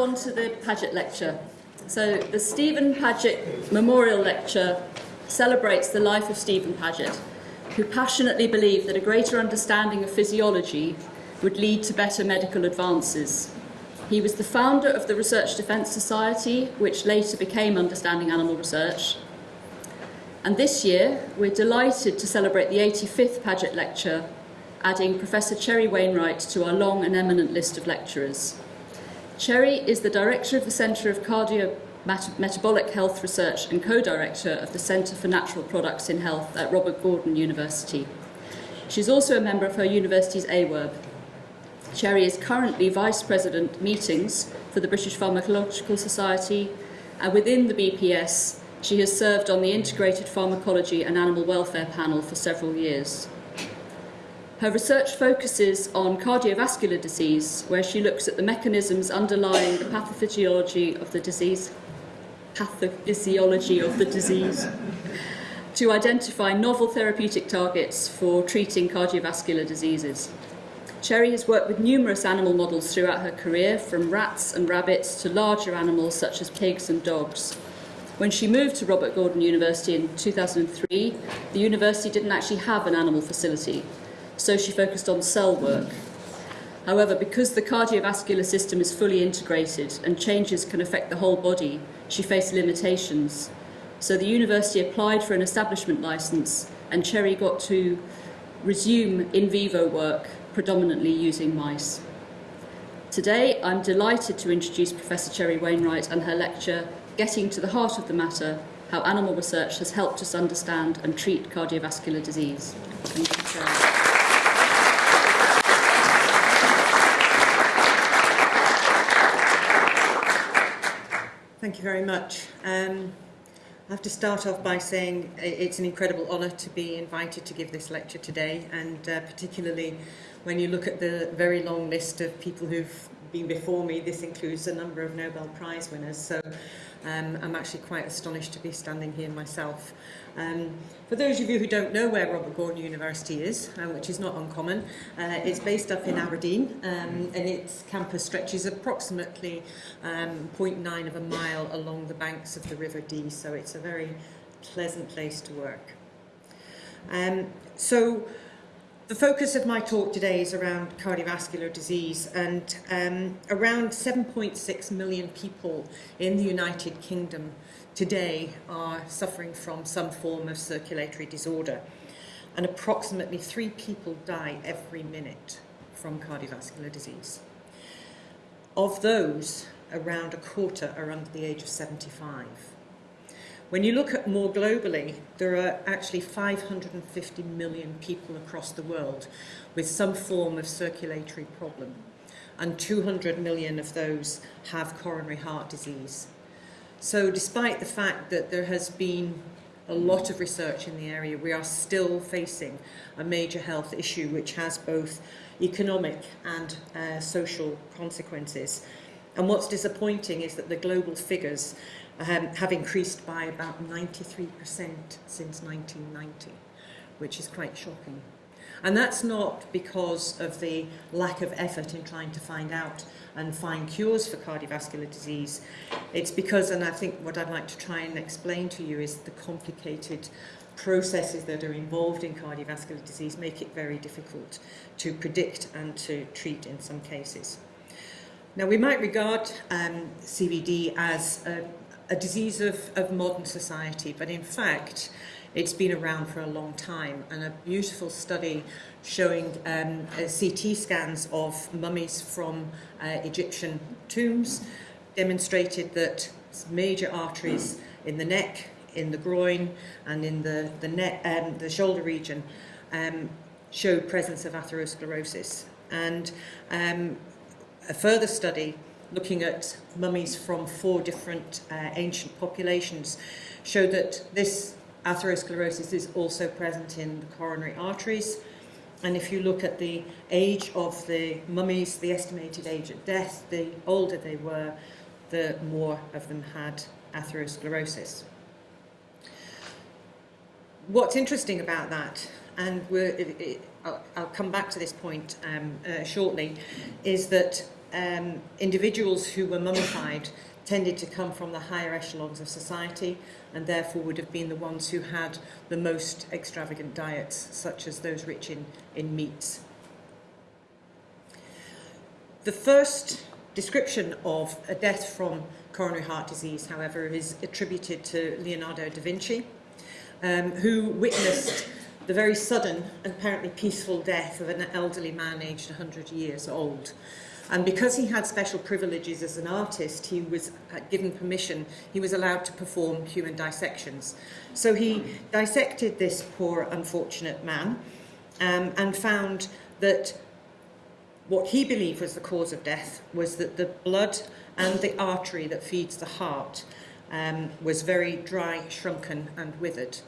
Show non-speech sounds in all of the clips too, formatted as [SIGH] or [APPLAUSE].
on to the Paget Lecture. So the Stephen Paget Memorial Lecture celebrates the life of Stephen Paget, who passionately believed that a greater understanding of physiology would lead to better medical advances. He was the founder of the Research Defence Society, which later became Understanding Animal Research. And this year, we're delighted to celebrate the 85th Paget Lecture, adding Professor Cherry Wainwright to our long and eminent list of lecturers. Cherry is the Director of the Centre of Cardio Metabolic Health Research and co-director of the Centre for Natural Products in Health at Robert Gordon University. She's also a member of her university's AWERB. Cherry is currently Vice President Meetings for the British Pharmacological Society, and within the BPS, she has served on the Integrated Pharmacology and Animal Welfare panel for several years. Her research focuses on cardiovascular disease, where she looks at the mechanisms underlying the pathophysiology of the disease, pathophysiology of the disease, to identify novel therapeutic targets for treating cardiovascular diseases. Cherry has worked with numerous animal models throughout her career, from rats and rabbits to larger animals such as pigs and dogs. When she moved to Robert Gordon University in 2003, the university didn't actually have an animal facility, so she focused on cell work. However, because the cardiovascular system is fully integrated and changes can affect the whole body, she faced limitations. So the university applied for an establishment licence and Cherry got to resume in vivo work, predominantly using mice. Today, I'm delighted to introduce Professor Cherry Wainwright and her lecture, Getting to the Heart of the Matter, How Animal Research Has Helped Us Understand and Treat Cardiovascular Disease. Thank you, Cherry. Thank you very much. Um, I have to start off by saying it's an incredible honour to be invited to give this lecture today and uh, particularly when you look at the very long list of people who've been before me, this includes a number of Nobel Prize winners. So um, I'm actually quite astonished to be standing here myself. Um, for those of you who don't know where Robert Gordon University is, uh, which is not uncommon, uh, it's based up in Aberdeen um, and its campus stretches approximately um, 0.9 of a mile along the banks of the River Dee, so it's a very pleasant place to work. Um, so the focus of my talk today is around cardiovascular disease and um, around 7.6 million people in the United Kingdom today are suffering from some form of circulatory disorder and approximately three people die every minute from cardiovascular disease. Of those, around a quarter are under the age of 75. When you look at more globally, there are actually 550 million people across the world with some form of circulatory problem, and 200 million of those have coronary heart disease. So despite the fact that there has been a lot of research in the area, we are still facing a major health issue which has both economic and uh, social consequences. And what's disappointing is that the global figures um, have increased by about 93% since 1990, which is quite shocking. And that's not because of the lack of effort in trying to find out and find cures for cardiovascular disease. It's because, and I think what I'd like to try and explain to you is the complicated processes that are involved in cardiovascular disease make it very difficult to predict and to treat in some cases. Now we might regard um, CVD as a a disease of, of modern society, but in fact, it's been around for a long time. And a beautiful study showing um, uh, CT scans of mummies from uh, Egyptian tombs demonstrated that major arteries in the neck, in the groin, and in the, the, neck, um, the shoulder region um, showed presence of atherosclerosis. And um, a further study looking at mummies from four different uh, ancient populations showed that this atherosclerosis is also present in the coronary arteries. And if you look at the age of the mummies, the estimated age at death, the older they were, the more of them had atherosclerosis. What's interesting about that, and it, it, I'll, I'll come back to this point um, uh, shortly, is that um, individuals who were mummified tended to come from the higher echelons of society and therefore would have been the ones who had the most extravagant diets, such as those rich in, in meats. The first description of a death from coronary heart disease, however, is attributed to Leonardo da Vinci, um, who witnessed the very sudden and apparently peaceful death of an elderly man aged 100 years old. And because he had special privileges as an artist, he was uh, given permission, he was allowed to perform human dissections. So he dissected this poor, unfortunate man um, and found that what he believed was the cause of death was that the blood and the artery that feeds the heart um, was very dry, shrunken and withered.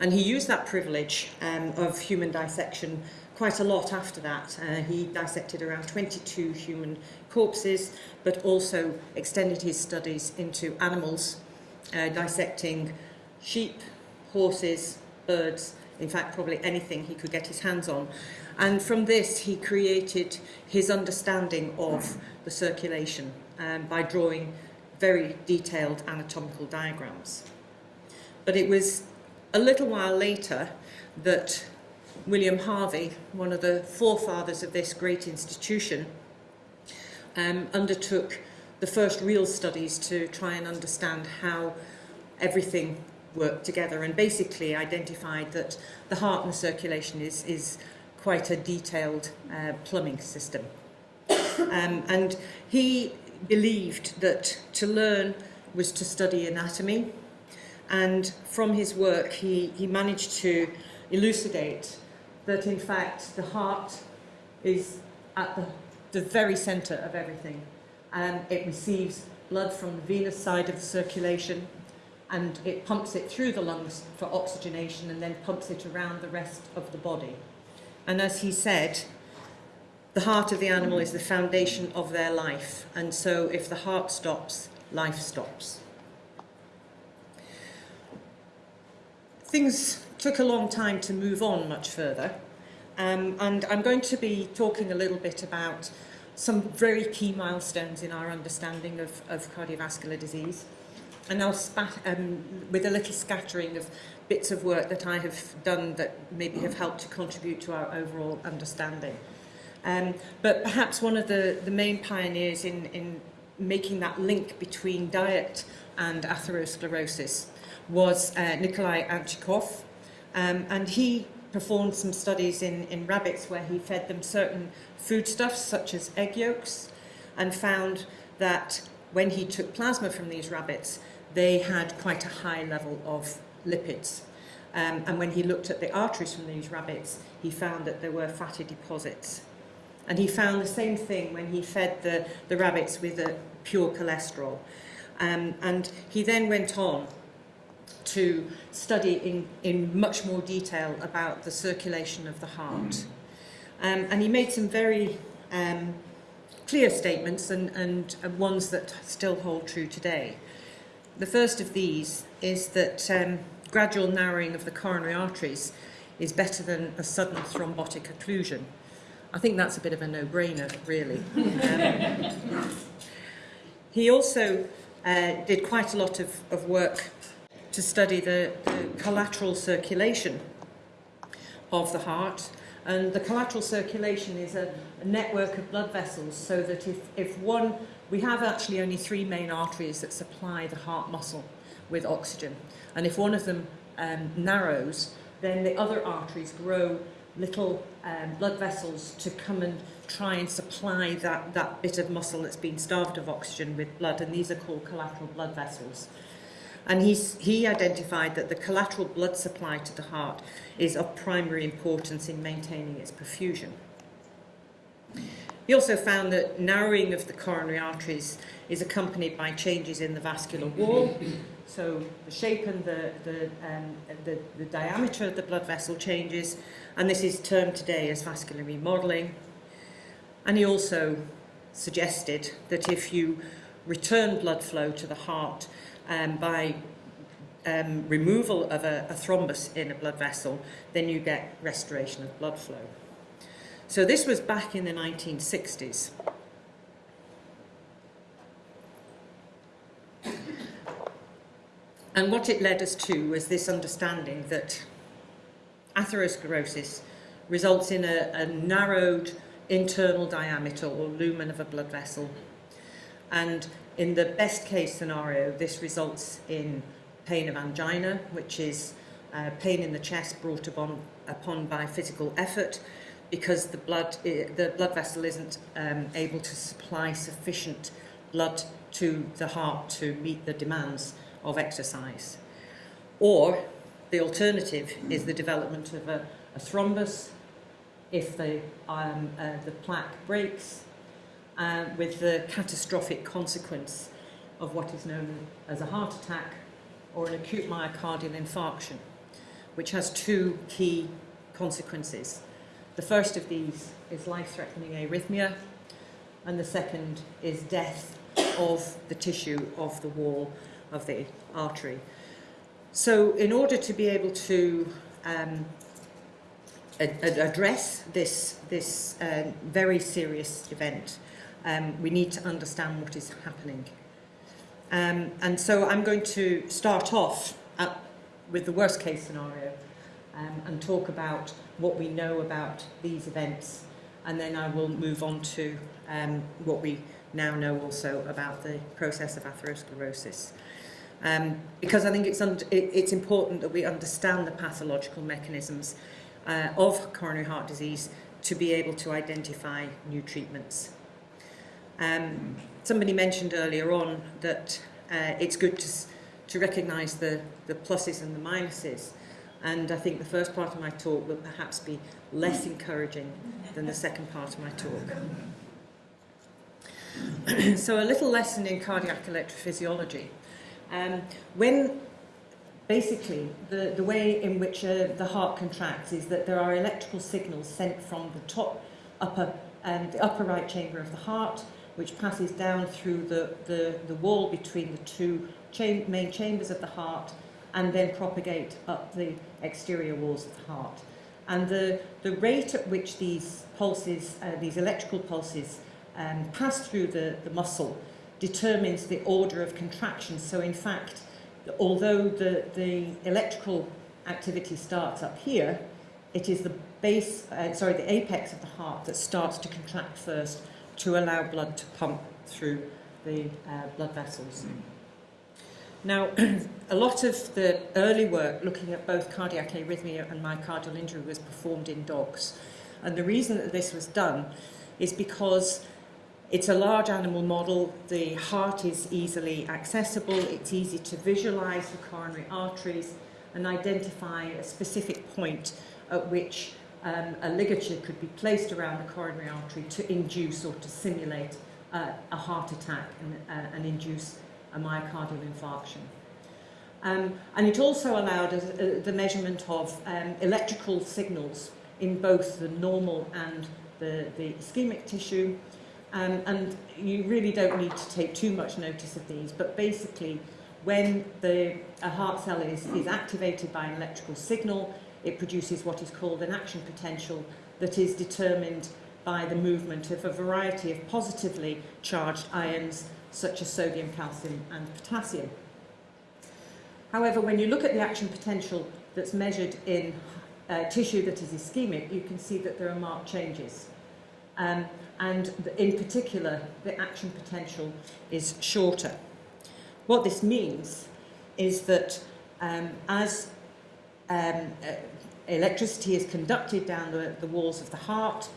And he used that privilege um, of human dissection quite a lot after that. Uh, he dissected around 22 human corpses, but also extended his studies into animals, uh, dissecting sheep, horses, birds, in fact, probably anything he could get his hands on. And from this, he created his understanding of the circulation um, by drawing very detailed anatomical diagrams. But it was a little while later that William Harvey, one of the forefathers of this great institution, um, undertook the first real studies to try and understand how everything worked together and basically identified that the heart and the circulation is, is quite a detailed uh, plumbing system. Um, and he believed that to learn was to study anatomy and from his work he, he managed to elucidate that in fact the heart is at the, the very centre of everything and it receives blood from the venous side of the circulation and it pumps it through the lungs for oxygenation and then pumps it around the rest of the body. And as he said, the heart of the animal is the foundation of their life and so if the heart stops, life stops. Things took a long time to move on much further. Um, and I'm going to be talking a little bit about some very key milestones in our understanding of, of cardiovascular disease. And I'll spat, um, with a little scattering of bits of work that I have done that maybe have helped to contribute to our overall understanding. Um, but perhaps one of the, the main pioneers in, in making that link between diet and atherosclerosis was uh, Nikolai Anichkov, um, and he performed some studies in, in rabbits where he fed them certain foodstuffs such as egg yolks and found that when he took plasma from these rabbits, they had quite a high level of lipids. Um, and when he looked at the arteries from these rabbits, he found that there were fatty deposits. And he found the same thing when he fed the, the rabbits with a pure cholesterol. Um, and he then went on to study in, in much more detail about the circulation of the heart. Um, and he made some very um, clear statements and, and, and ones that still hold true today. The first of these is that um, gradual narrowing of the coronary arteries is better than a sudden thrombotic occlusion. I think that's a bit of a no-brainer, really. [LAUGHS] Um, he also uh, did quite a lot of, of work to study the, the collateral circulation of the heart. And the collateral circulation is a, a network of blood vessels so that if, if one, we have actually only three main arteries that supply the heart muscle with oxygen. And if one of them um, narrows, then the other arteries grow little um, blood vessels to come and try and supply that, that bit of muscle that's been starved of oxygen with blood, and these are called collateral blood vessels. And he's, he identified that the collateral blood supply to the heart is of primary importance in maintaining its perfusion. He also found that narrowing of the coronary arteries is accompanied by changes in the vascular wall. So the shape and the, the, um, the, the diameter of the blood vessel changes, and this is termed today as vascular remodeling. And he also suggested that if you return blood flow to the heart um, by um, removal of a, a thrombus in a blood vessel, then you get restoration of blood flow. So this was back in the 1960s. And what it led us to was this understanding that atherosclerosis results in a, a, narrowed internal diameter or lumen of a blood vessel. And in the best case scenario, this results in pain of angina, which is uh, pain in the chest brought upon, upon by physical effort because the blood, the blood vessel isn't um, able to supply sufficient blood to the heart to meet the demands of exercise. Or the alternative is the development of a, a thrombus if the, um, uh, the plaque breaks, uh, with the catastrophic consequence of what is known as a heart attack or an acute myocardial infarction, which has two key consequences. The first of these is life-threatening arrhythmia, and the second is death of the tissue of the wall of the artery. So in order to be able to um, address this, this uh, very serious event, um, we need to understand what is happening. Um, and so I'm going to start off at, with the worst case scenario um, and talk about what we know about these events. And then I will move on to um, what we now know also about the process of atherosclerosis. Um, because I think it's, it, it's important that we understand the pathological mechanisms uh, of coronary heart disease to be able to identify new treatments. Um, somebody mentioned earlier on that uh, it's good to, to recognise the, the pluses and the minuses. And I think the first part of my talk will perhaps be less encouraging than the second part of my talk. [CLEARS THROAT] so a little lesson in cardiac electrophysiology. Um, when basically the, the way in which uh, the heart contracts is that there are electrical signals sent from the top upper um, the upper right chamber of the heart which passes down through the, the, the wall between the two main chambers of the heart and then propagate up the exterior walls of the heart. And the, the rate at which these pulses, uh, these electrical pulses, um, pass through the, the muscle determines the order of contraction. So in fact, although the, the electrical activity starts up here, it is the base, uh, sorry, the apex of the heart that starts to contract first to allow blood to pump through the uh, blood vessels. Now, [CLEARS THROAT] a lot of the early work looking at both cardiac arrhythmia and myocardial injury was performed in dogs. And the reason that this was done is because it's a large animal model, the heart is easily accessible, it's easy to visualize the coronary arteries and identify a specific point at which um, a ligature could be placed around the coronary artery to induce or to simulate uh, a heart attack and, uh, and induce a myocardial infarction. Um, and it also allowed us, uh, the measurement of um, electrical signals in both the normal and the, the ischemic tissue. Um, and you really don't need to take too much notice of these, but basically when the, a heart cell is, is activated by an electrical signal, it produces what is called an action potential that is determined by the movement of a variety of positively charged ions such as sodium, calcium and potassium. However, when you look at the action potential that's measured in uh, tissue that is ischemic, you can see that there are marked changes. Um, and in particular, the action potential is shorter. What this means is that um, as um, uh, electricity is conducted down the, the walls of the heart,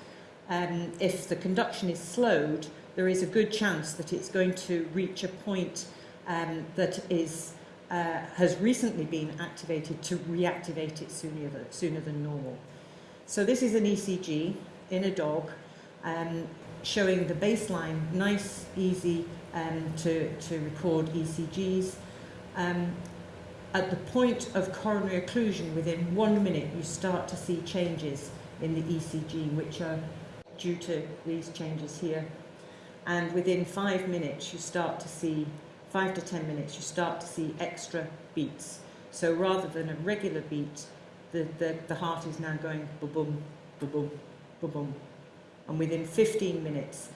um, if the conduction is slowed, there is a good chance that it's going to reach a point um, that is, uh, has recently been activated to reactivate it sooner, than- sooner than normal. So this is an ECG in a dog um, showing the baseline, nice, easy um, to, to record ECGs. Um, at the point of coronary occlusion, within one minute, you start to see changes in the ECG, which are due to these changes here. And within five minutes, you start to see, five to ten minutes, you start to see extra beats. So rather than a regular beat, the, the, the heart is now going boom, boom, boom, boom, boom. And within 15 minutes,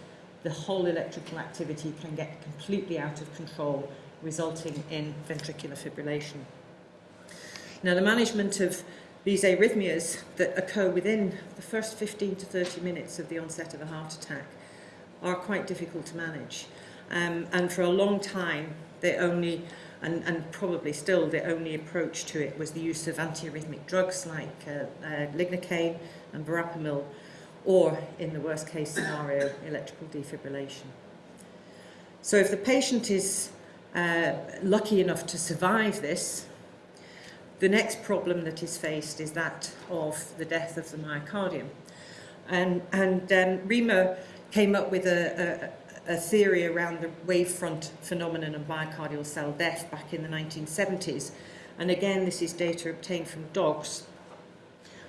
the whole electrical activity can get completely out of control resulting in ventricular fibrillation. Now, the management of these arrhythmias that occur within the first 15 to 30 minutes of the onset of a heart attack are quite difficult to manage. Um, and for a long time, they only, and, and probably still, the only approach to it was the use of antiarrhythmic drugs like uh, uh, lignocaine and verapamil, or in the worst case scenario, electrical defibrillation. So if the patient is uh, lucky enough to survive this, the next problem that is faced is that of the death of the myocardium. And, and um, Reimer came up with a, a, a theory around the wavefront phenomenon of myocardial cell death back in the 1970s. And again, this is data obtained from dogs.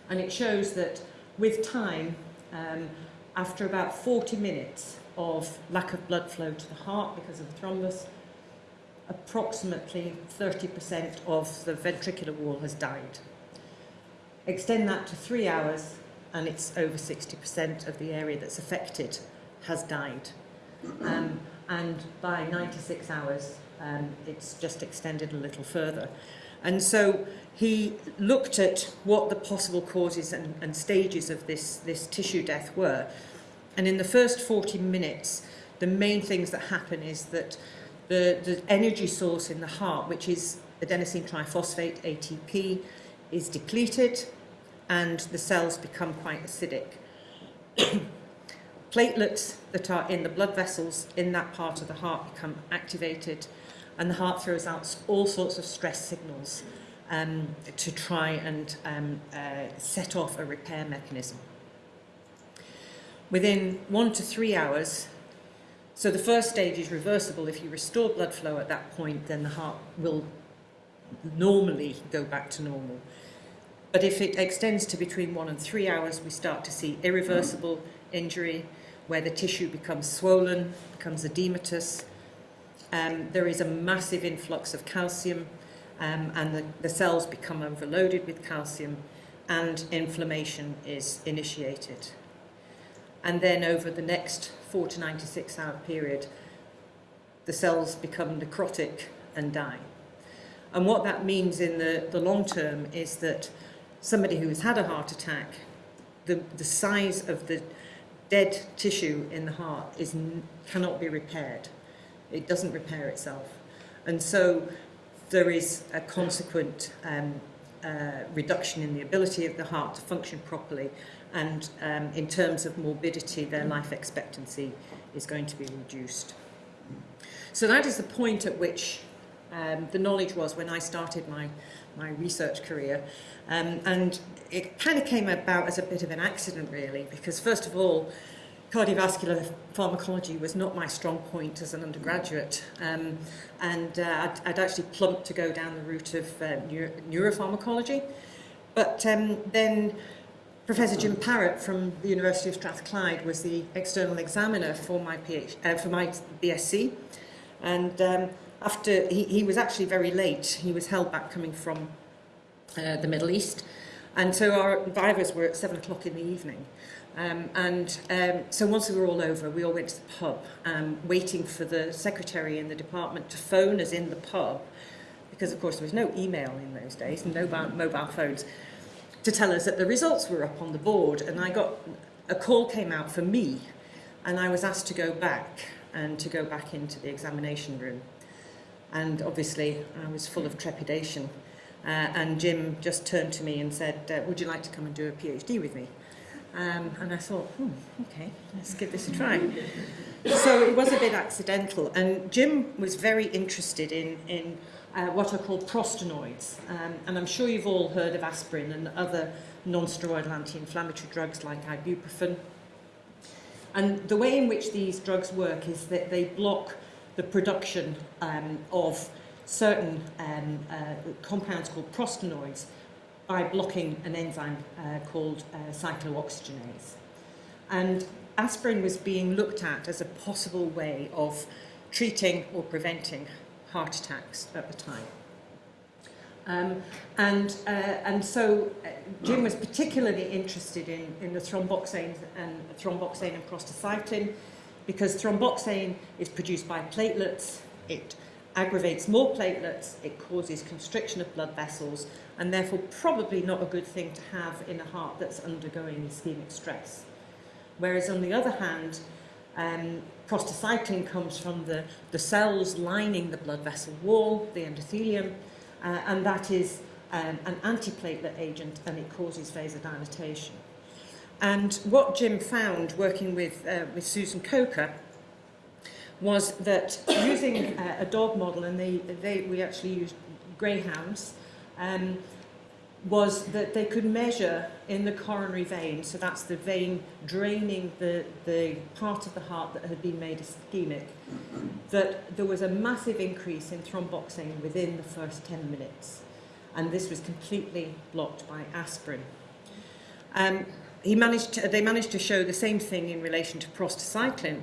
And it shows that with time, um, after about 40 minutes of lack of blood flow to the heart because of the thrombus, approximately 30% of the ventricular wall has died. Extend that to three hours and it's over 60% of the area that's affected has died. Um, and by 96 hours, um, it's just extended a little further. And so he looked at what the possible causes and, and stages of this, this tissue death were. And in the first 40 minutes, the main things that happen is that the, the energy source in the heart, which is adenosine triphosphate, ATP, is depleted and the cells become quite acidic. [CLEARS THROAT] Platelets that are in the blood vessels in that part of the heart become activated and the heart throws out all sorts of stress signals um, to try and um, uh, set off a repair mechanism. Within one to three hours, so the first stage is reversible. If you restore blood flow at that point, then the heart will normally go back to normal. But if it extends to between one and three hours, we start to see irreversible injury, where the tissue becomes swollen, becomes edematous. Um, there is a massive influx of calcium um, and the, the cells become overloaded with calcium and inflammation is initiated. And then over the next 4 to 96 hour period, the cells become necrotic and die. And what that means in the, the long term is that somebody who has had a heart attack, the, the size of the dead tissue in the heart is cannot be repaired. It doesn't repair itself. And so there is a consequent um, uh, reduction in the ability of the heart to function properly and um, in terms of morbidity their life expectancy is going to be reduced. So that is the point at which um, the knowledge was when I started my, my research career. Um, and it kind of came about as a bit of an accident really because first of all cardiovascular pharmacology was not my strong point as an undergraduate. Um, and uh, I'd, I'd actually plumped to go down the route of uh, neuro neuropharmacology. But um, then Professor Jim Parratt from the University of Strathclyde was the external examiner for my PhD, uh, for my BSc and um, after he, he was actually very late. He was held back coming from uh, the Middle East. And so our vivas were at seven o'clock in the evening. Um, and um, so once we were all over, we all went to the pub, um, waiting for the secretary in the department to phone us in the pub, because of course there was no email in those days, no mobile phones, to tell us that the results were up on the board. And I got, a call came out for me, and I was asked to go back, and to go back into the examination room. And obviously I was full of trepidation. Uh, and Jim just turned to me and said, uh, would you like to come and do a PhD with me? Um, and I thought, hmm, okay, let's give this a try. So it was a bit accidental. And Jim was very interested in, in uh, what are called prostanoids. Um, and I'm sure you've all heard of aspirin and other non-steroidal anti-inflammatory drugs like ibuprofen. And the way in which these drugs work is that they block the production um, of certain um, uh, compounds called prostanoids, by blocking an enzyme uh, called uh, cyclooxygenase. And aspirin was being looked at as a possible way of treating or preventing heart attacks at the time. Um, and, uh, and so uh, Jim was particularly interested in, in the thromboxane and thromboxane and prostacyclin because thromboxane is produced by platelets, it aggravates more platelets, it causes constriction of blood vessels, and therefore probably not a good thing to have in a heart that's undergoing ischemic stress. Whereas on the other hand, um, prostacyclin comes from the, the cells lining the blood vessel wall, the endothelium, uh, and that is um, an antiplatelet agent and it causes vasodilatation. And what Jim found working with, uh, with Susan Coker was that using uh, a dog model, and they, they, we actually used greyhounds, um, was that they could measure in the coronary vein, so that's the vein draining the, the part of the heart that had been made ischemic, that there was a massive increase in thromboxane within the first 10 minutes. And this was completely blocked by aspirin. Um, he managed to, they managed to show the same thing in relation to prostacyclin,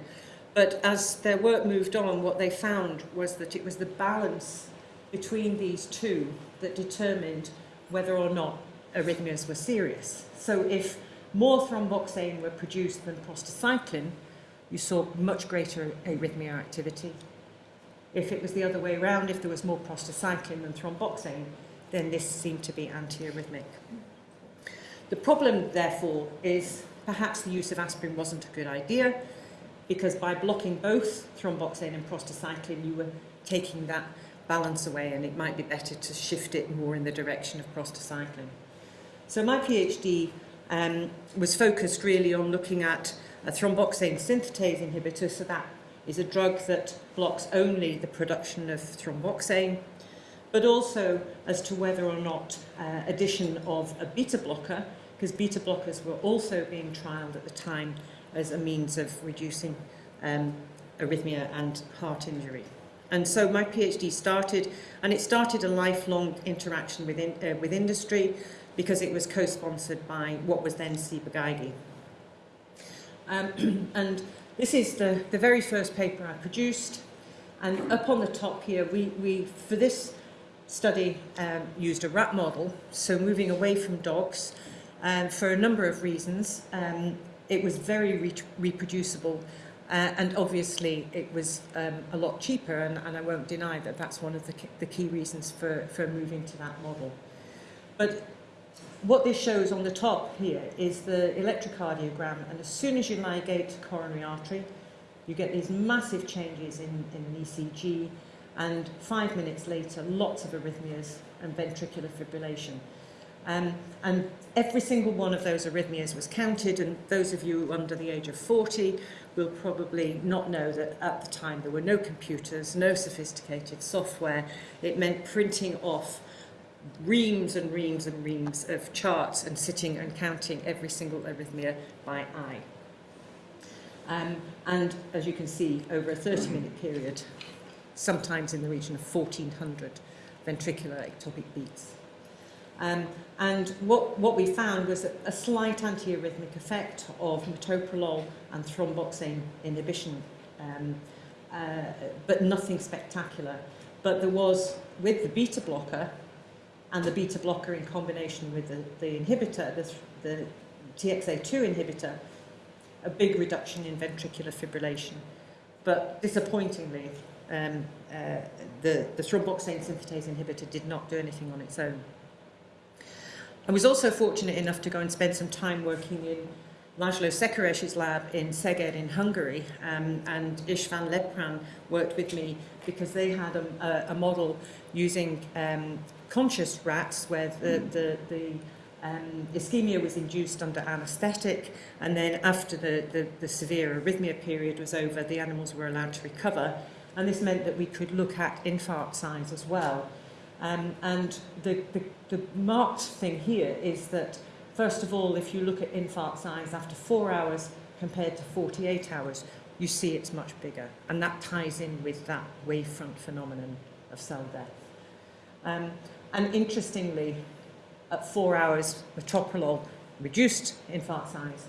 but as their work moved on, what they found was that it was the balance between these two that determined whether or not arrhythmias were serious. So if more thromboxane were produced than prostacyclin, you saw much greater arrhythmia activity. If it was the other way around, if there was more prostacyclin than thromboxane, then this seemed to be antiarrhythmic. The problem, therefore, is perhaps the use of aspirin wasn't a good idea because by blocking both thromboxane and prostacyclin, you were taking that balance away and it might be better to shift it more in the direction of prostacyclin. So my PhD um, was focused really on looking at a thromboxane synthetase inhibitor, so that is a drug that blocks only the production of thromboxane, but also as to whether or not uh, addition of a beta blocker, because beta blockers were also being trialled at the time as a means of reducing um, arrhythmia and heart injury. And so my PhD started, and it started a lifelong interaction with, in, uh, with industry because it was co-sponsored by what was then Ciba-Geigy. Um, [CLEARS THROAT] and this is the, the very first paper I produced. And up on the top here, we, we for this study, um, used a rat model, so moving away from dogs, um, for a number of reasons. Um, it was very re reproducible Uh, and obviously it was um, a lot cheaper and, and I won't deny that that's one of the, the key reasons for, for moving to that model. But what this shows on the top here is the electrocardiogram and as soon as you ligate to coronary artery you get these massive changes in, in ECG and five minutes later lots of arrhythmias and ventricular fibrillation. Um, and every single one of those arrhythmias was counted and those of you under the age of 40 will probably not know that at the time there were no computers, no sophisticated software. It meant printing off reams and reams and reams of charts and sitting and counting every single arrhythmia by eye. Um, and as you can see, over a 30 minute period, sometimes in the region of 1400 ventricular ectopic beats. Um, and what, what we found was a, slight antiarrhythmic effect of metoprolol and thromboxane inhibition, um, uh, but nothing spectacular. But there was, with the beta blocker, and the beta blocker in combination with the, the inhibitor, the, the TXA2 inhibitor, a big reduction in ventricular fibrillation. But disappointingly, um, uh, the, the thromboxane synthetase inhibitor did not do anything on its own. I was also fortunate enough to go and spend some time working in László Szekeres's lab in Szeged in Hungary um, and István Lepran worked with me because they had a, a, a model using um, conscious rats where the, the, the um, ischemia was induced under anaesthetic and then after the, the, the severe arrhythmia period was over the animals were allowed to recover. And this meant that we could look at infarct size as well Um, and the, the, the marked thing here is that, first of all, if you look at infarct size after four hours compared to 48 hours, you see it's much bigger. And that ties in with that wavefront phenomenon of cell death. Um, and interestingly, at four hours, metoprolol reduced infarct size,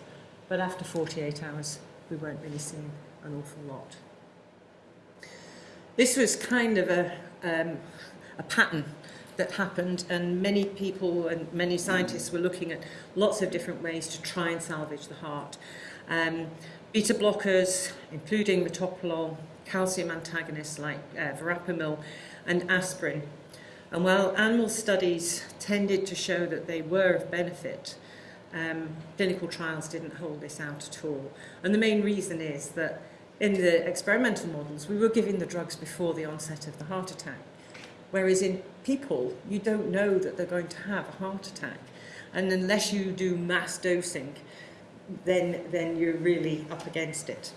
but after 48 hours, we weren't really seeing an awful lot. This was kind of a, um, a pattern that happened and many people and many scientists were looking at lots of different ways to try and salvage the heart. Um, beta blockers, including metoprolol, calcium antagonists like uh, verapamil and aspirin. And while animal studies tended to show that they were of benefit, um, clinical trials didn't hold this out at all. And the main reason is that in the experimental models, we were giving the drugs before the onset of the heart attack. Whereas in people, you don't know that they're going to have a heart attack. And unless you do mass dosing, then, then you're really up against it.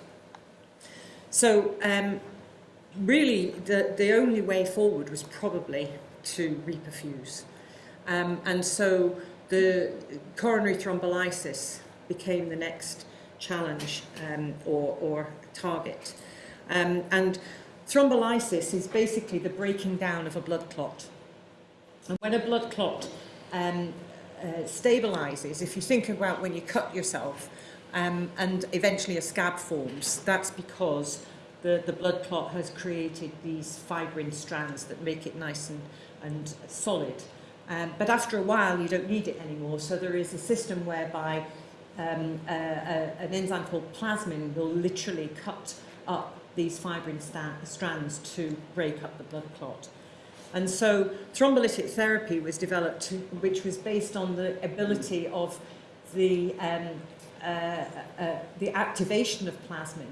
So um, really, the, the only way forward was probably to reperfuse. Um, and so the coronary thrombolysis became the next challenge um, or, or target. Um, and thrombolysis is basically the breaking down of a blood clot. And when a blood clot um, uh, stabilizes, if you think about when you cut yourself um, and eventually a scab forms, that's because the, the blood clot has created these fibrin strands that make it nice and, and solid. Um, but after a while, you don't need it anymore. So there is a system whereby um, uh, uh, an enzyme called plasmin will literally cut up these fibrin strands to break up the blood clot. And so thrombolytic therapy was developed, to, which was based on the ability of the, um, uh, uh, the activation of plasmin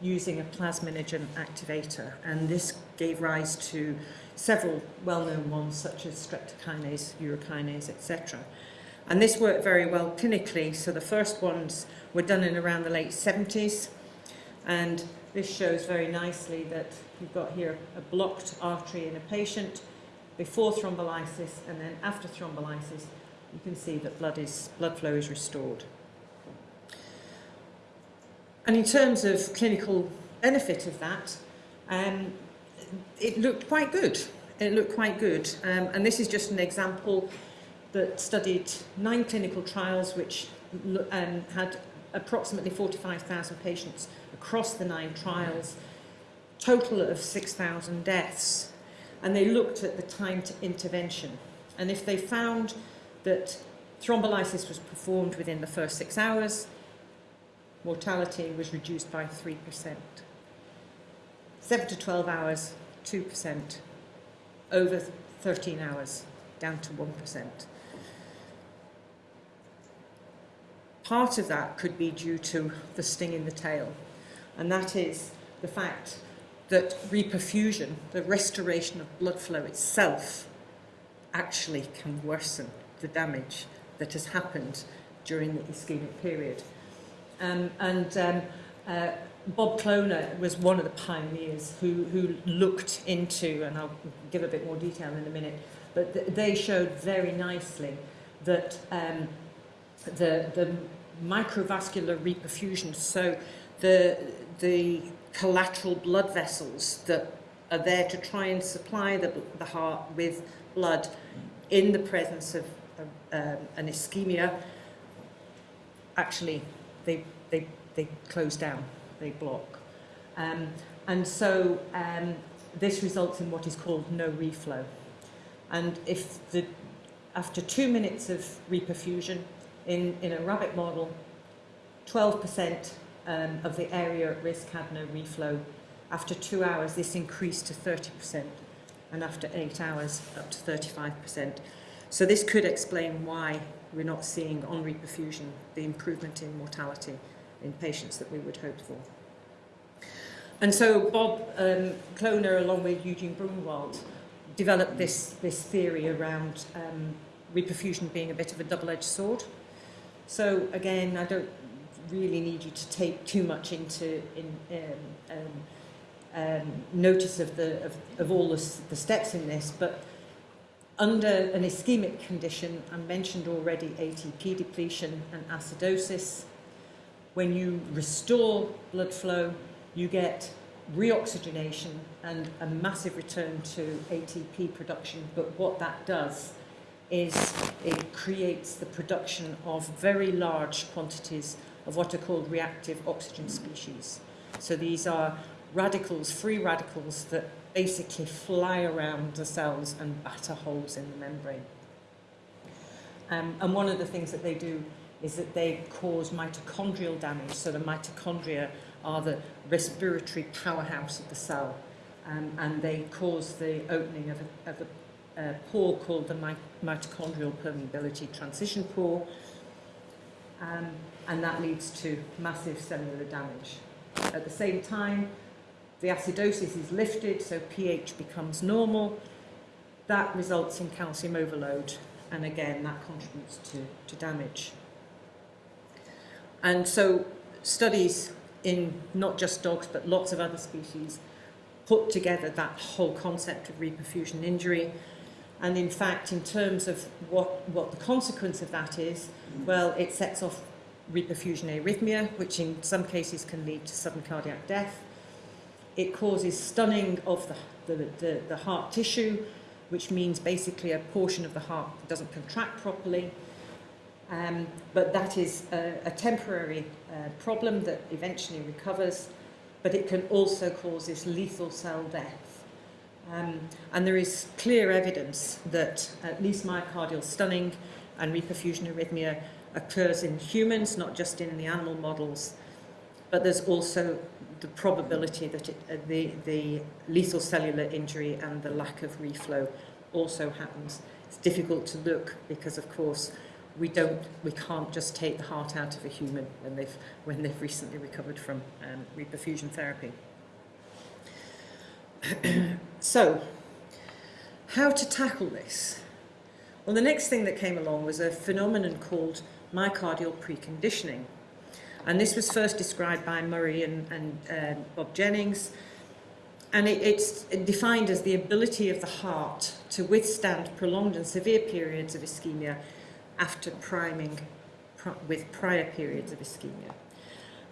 using a plasminogen activator. And this gave rise to several well-known ones such as streptokinase, urokinase, etc. And this worked very well clinically. So the first ones were done in around the late 70s. And this shows very nicely that you've got here a blocked artery in a patient before thrombolysis and then after thrombolysis you can see that blood, is, blood flow is restored. And in terms of clinical benefit of that, um, it looked quite good. It looked quite good. Um, and this is just an example that studied nine clinical trials which um, had approximately 45,000 patients across the nine trials, total of 6,000 deaths. And they looked at the time to intervention. And if they found that thrombolysis was performed within the first six hours, mortality was reduced by 3%. 7 to 12 hours, 2%. Over 13 hours, down to 1%. Part of that could be due to the sting in the tail, and that is the fact that reperfusion, the restoration of blood flow itself, actually can worsen the damage that has happened during the ischemic period. Um, and um, uh, Bob Kloner was one of the pioneers who, who looked into, and I'll give a bit more detail in a minute, but th they showed very nicely that um, the, the microvascular reperfusion, so the, the collateral blood vessels that are there to try and supply the, the heart with blood in the presence of um, an ischemia, actually they, they, they close down, they block. Um, and so um, this results in what is called no reflow. And if the, after two minutes of reperfusion in, in a rabbit model, 12% um, of the area at risk had no reflow. After two hours, this increased to 30%, and after eight hours, up to 35%. So this could explain why we're not seeing on reperfusion the improvement in mortality in patients that we would hope for. And so Bob um, Kloner, along with Eugene Braunwald, developed this, this theory around um, reperfusion being a bit of a double-edged sword. So again, I don't really need you to take too much into in, um, um, um, notice of, the, of, of all the, the steps in this, but under an ischemic condition, I mentioned already ATP depletion and acidosis. When you restore blood flow, you get reoxygenation and a massive return to ATP production. But what that does is it creates the production of very large quantities of what are called reactive oxygen species. So these are radicals, free radicals that basically fly around the cells and batter holes in the membrane. Um, and one of the things that they do is that they cause mitochondrial damage. So the mitochondria are the respiratory powerhouse of the cell. Um, and they cause the opening of a, of a, a pore called the mi mitochondrial permeability transition pore. um, and that leads to massive cellular damage. At the same time, the acidosis is lifted, so pH becomes normal. That results in calcium overload, and again, that contributes to, to damage. And so studies in not just dogs, but lots of other species put together that whole concept of reperfusion injury And in fact, in terms of what, what the consequence of that is, well, it sets off reperfusion arrhythmia, which in some cases can lead to sudden cardiac death. It causes stunning of the, the, the, the heart tissue, which means basically a portion of the heart doesn't contract properly. Um, but that is a, a temporary uh, problem that eventually recovers, but it can also cause this lethal cell death. Um, and there is clear evidence that at least myocardial stunning and reperfusion arrhythmia occurs in humans, not just in the animal models, but there's also the probability that it, uh, the, the lethal cellular injury and the lack of reflow also happens. It's difficult to look because, of course, we don't, we can't just take the heart out of a human when they've, when they've recently recovered from um, reperfusion therapy. So, how to tackle this? Well, the next thing that came along was a phenomenon called myocardial preconditioning. And this was first described by Murry and, and uh, Bob Jennings. And it, it's defined as the ability of the heart to withstand prolonged and severe periods of ischemia after priming pr with prior periods of ischemia.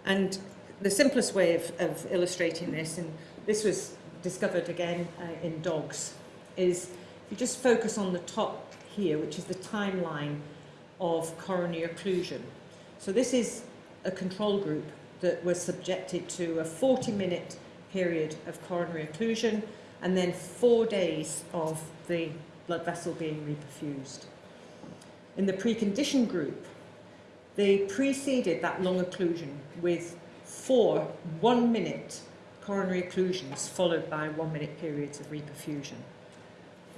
And the simplest way of, of illustrating this, and this was discovered again uh, in dogs, is if you just focus on the top here, which is the timeline of coronary occlusion. So this is a control group that was subjected to a 40-minute period of coronary occlusion and then four days of the blood vessel being reperfused. In the preconditioned group, they preceded that long occlusion with four one-minute coronary occlusions followed by one-minute periods of reperfusion.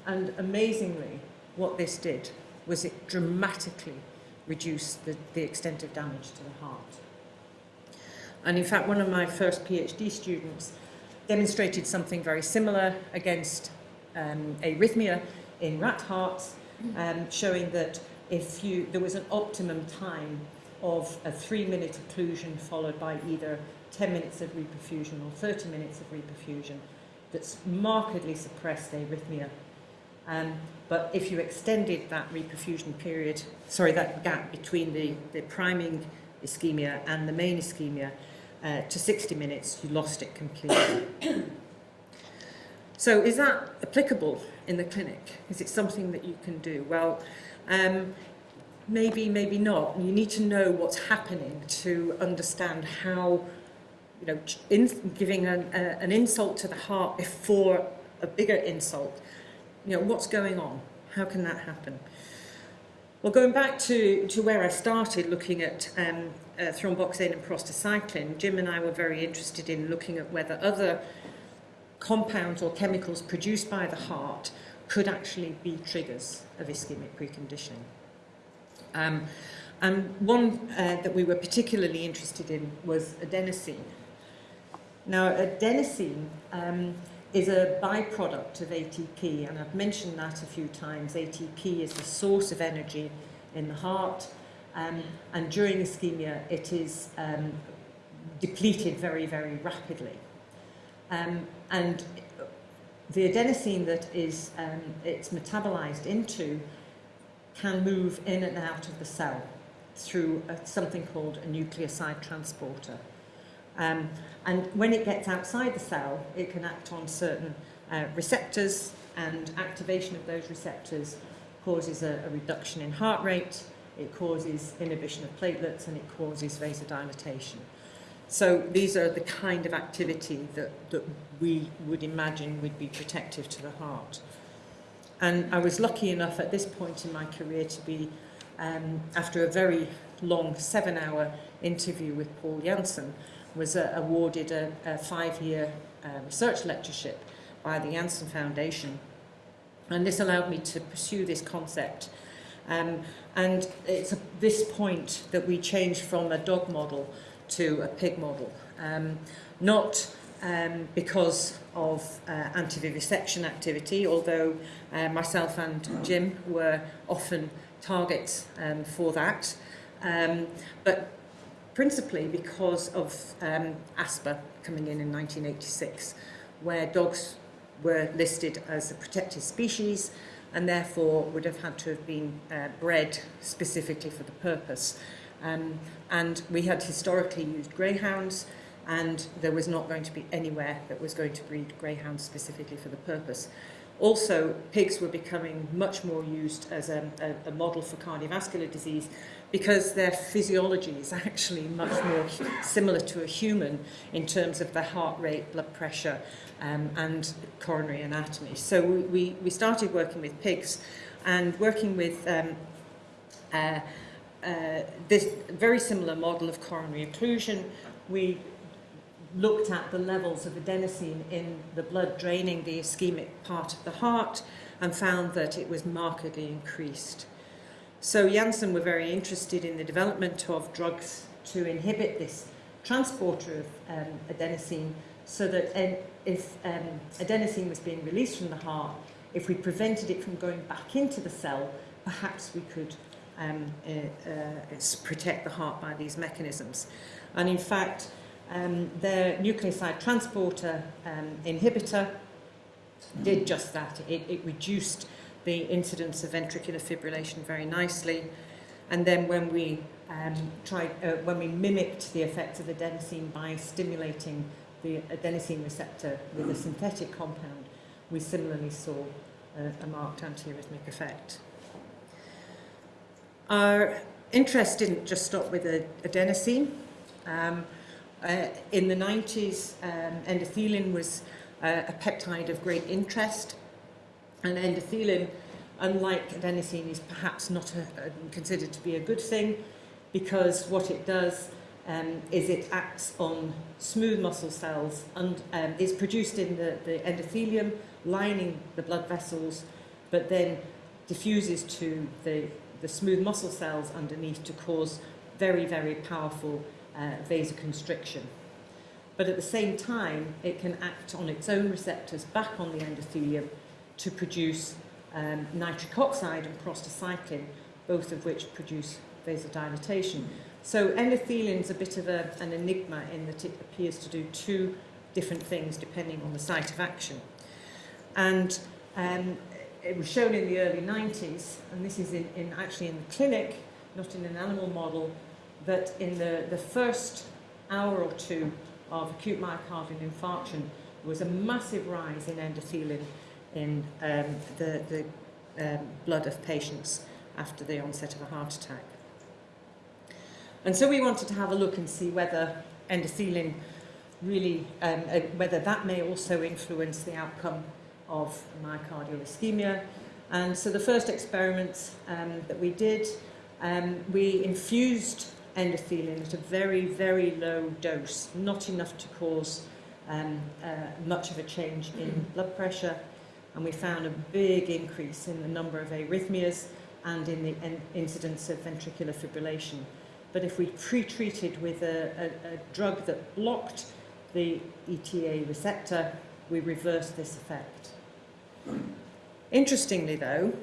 And amazingly, what this did was it dramatically reduced the, the extent of damage to the heart. And in fact, one of my first PhD students demonstrated something very similar against um, arrhythmia in rat hearts, um, showing that if you, there was an optimum time of a three minute occlusion followed by either 10 minutes of reperfusion or 30 minutes of reperfusion that's markedly suppressed arrhythmia. Um, but if you extended that reperfusion period, sorry, that gap between the, the priming ischemia and the main ischemia uh, to 60 minutes, you lost it completely. [COUGHS] so is that applicable in the clinic? Is it something that you can do? Well, um, maybe, maybe not. You need to know what's happening to understand how, you know, in, giving an, a, an insult to the heart before a bigger insult, you know, what's going on? How can that happen? Well, going back to, to where I started looking at um, uh, thromboxane and prostacyclin, Jim and I were very interested in looking at whether other compounds or chemicals produced by the heart could actually be triggers of ischemic preconditioning. Um, and one uh, that we were particularly interested in was adenosine. Now, adenosine um, is a byproduct of ATP, and I've mentioned that a few times. ATP is the source of energy in the heart, um, and during ischemia, it is um, depleted very, very rapidly. Um, and the adenosine that is um, it's metabolized into can move in and out of the cell through a, something called a nucleoside transporter. Um, and when it gets outside the cell, it can act on certain uh, receptors, and activation of those receptors causes a, a reduction in heart rate, it causes inhibition of platelets, and it causes vasodilatation. So these are the kind of activity that, that we would imagine would be protective to the heart. And I was lucky enough at this point in my career to be, um, after a very long seven-hour interview with Paul Janssen, was uh, awarded a, a five-year uh, research lectureship by the Janssen Foundation. And this allowed me to pursue this concept. Um, and it's at this point that we changed from a dog model to a pig model. Um, not um, because of uh, anti-vivisection activity, although uh, myself and Jim were often targets um, for that, um, but principally because of um, ASPA coming in in 1986, where dogs were listed as a protected species and therefore would have had to have been uh, bred specifically for the purpose. Um, and we had historically used greyhounds, and there was not going to be anywhere that was going to breed greyhounds specifically for the purpose. Also, pigs were becoming much more used as a, a, a model for cardiovascular disease because their physiology is actually much more similar to a human in terms of the heart rate, blood pressure, um, and coronary anatomy. So we, we started working with pigs and working with um, uh, uh, this very similar model of coronary occlusion. We looked at the levels of adenosine in the blood draining the ischemic part of the heart and found that it was markedly increased. So Janssen were very interested in the development of drugs to inhibit this transporter of um, adenosine so that if um, adenosine was being released from the heart, if we prevented it from going back into the cell, perhaps we could um, uh, uh, protect the heart by these mechanisms. And in fact, um, their nucleoside transporter um, inhibitor did just that. It, it reduced the incidence of ventricular fibrillation very nicely. And then when we um, tried, uh, when we mimicked the effects of adenosine by stimulating the adenosine receptor with a synthetic compound, we similarly saw a, a marked antiarrhythmic effect. Our interest didn't just stop with adenosine. Um, uh, in the 90s, um, endothelin was uh, a peptide of great interest, and endothelin, unlike adenosine, is perhaps not a, a, considered to be a good thing because what it does um, is it acts on smooth muscle cells and um, is produced in the, the endothelium lining the blood vessels, but then diffuses to the, the smooth muscle cells underneath to cause very, very powerful uh, vasoconstriction. But at the same time, it can act on its own receptors back on the endothelium to produce um, nitric oxide and prostacyclin, both of which produce vasodilatation. So endothelin is a bit of a, an enigma in that it appears to do two different things depending on the site of action. And um, it was shown in the early 90s, and this is in, in actually in the clinic, not in an animal model, that in the, the first hour or two of acute myocardial infarction, there was a massive rise in endothelin in um, the, the um, blood of patients after the onset of a heart attack. And so we wanted to have a look and see whether endothelin really, um, uh, whether that may also influence the outcome of myocardial ischemia. And so the first experiments um, that we did, um, we infused endothelin at a very, very low dose, not enough to cause um, uh, much of a change in blood pressure. And we found a big increase in the number of arrhythmias and in the incidence of ventricular fibrillation. But if we pre-treated with a, a, a drug that blocked the ETA receptor, we reversed this effect. Interestingly though,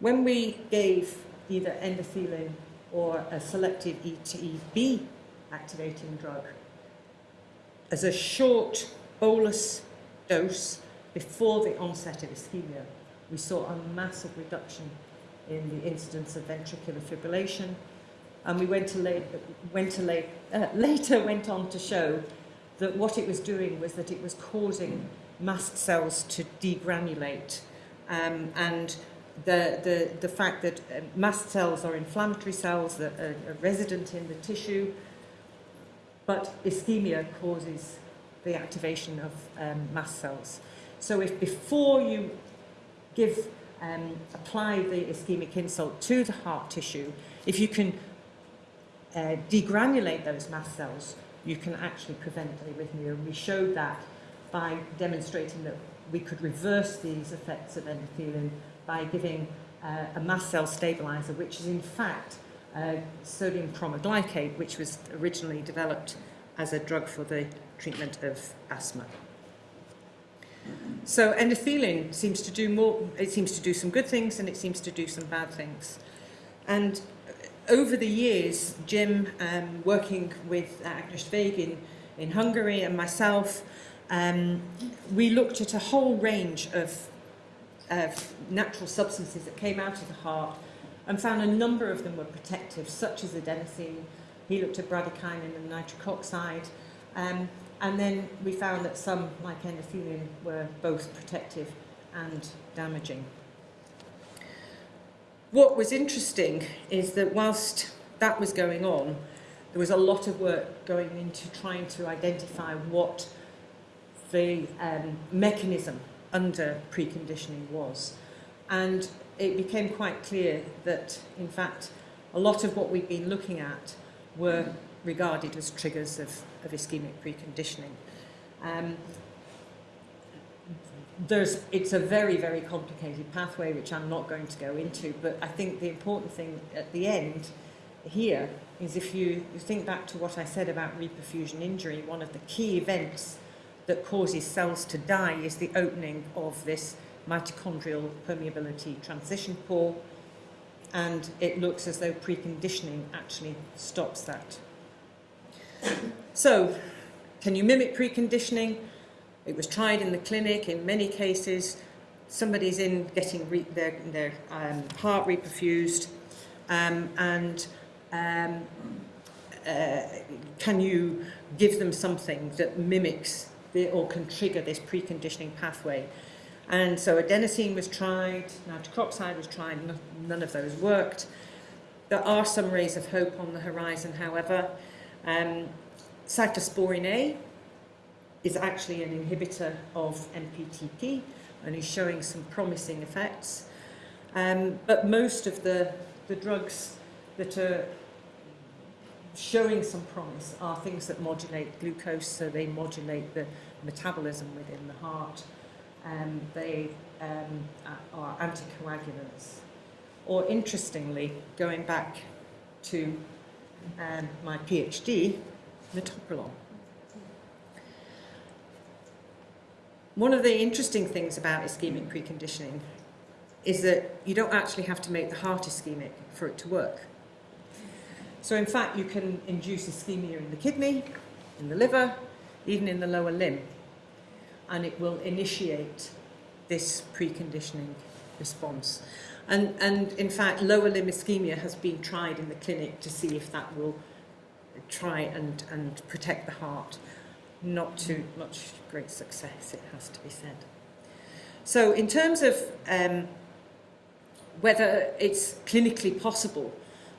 when we gave either endothelin or a selective ETB activating drug as a short bolus dose before the onset of ischemia, we saw a massive reduction in the incidence of ventricular fibrillation. And we went to, late, went to late, uh, [LAUGHS] later went on to show that what it was doing was that it was causing mast cells to degranulate. Um, and the, the, the fact that uh, mast cells are inflammatory cells that are, are resident in the tissue, but ischemia causes the activation of um, mast cells. So if before you give, um, apply the ischemic insult to the heart tissue, if you can uh, degranulate those mast cells, you can actually prevent arrhythmia. And we showed that by demonstrating that we could reverse these effects of endothelin by giving uh, a mast cell stabilizer, which is in fact uh, sodium cromoglycate, which was originally developed as a drug for the treatment of asthma. So endothelin seems to do more, it seems to do some good things and it seems to do some bad things. And over the years, Jim, um, working with Agnes Végh in, in Hungary and myself, um, we looked at a whole range of, of natural substances that came out of the heart and found a number of them were protective, such as adenosine. He looked at bradykinin and nitric oxide. Um, and then we found that some, like endothelin, were both protective and damaging. What was interesting is that whilst that was going on, there was a lot of work going into trying to identify what the um, mechanism under preconditioning was. And it became quite clear that, in fact, a lot of what we've been looking at were regarded as triggers of, of ischemic preconditioning. Um, there's, it's a very, very complicated pathway, which I'm not going to go into, but I think the important thing at the end here is if you, you think back to what I said about reperfusion injury, one of the key events that causes cells to die is the opening of this mitochondrial permeability transition pore, and it looks as though preconditioning actually stops that. So, can you mimic preconditioning? It was tried in the clinic in many cases. Somebody's in getting their, their um, heart reperfused, um, and um, uh, can you give them something that mimics the, or can trigger this preconditioning pathway? And so adenosine was tried, nitric oxide was tried, none of those worked. There are some rays of hope on the horizon, however. Um, A is actually an inhibitor of MPTP and is showing some promising effects. Um, but most of the, the drugs that are showing some promise are things that modulate glucose, so they modulate the metabolism within the heart. Um, they um, are anticoagulants. Or interestingly, going back to um, my PhD, metoprolol. One of the interesting things about ischemic preconditioning is that you don't actually have to make the heart ischemic for it to work. So in fact, you can induce ischemia in the kidney, in the liver, even in the lower limb, and it will initiate this preconditioning response. And, and in fact, lower limb ischemia has been tried in the clinic to see if that will try and, and protect the heart not to much great success, it has to be said. So in terms of um, whether it's clinically possible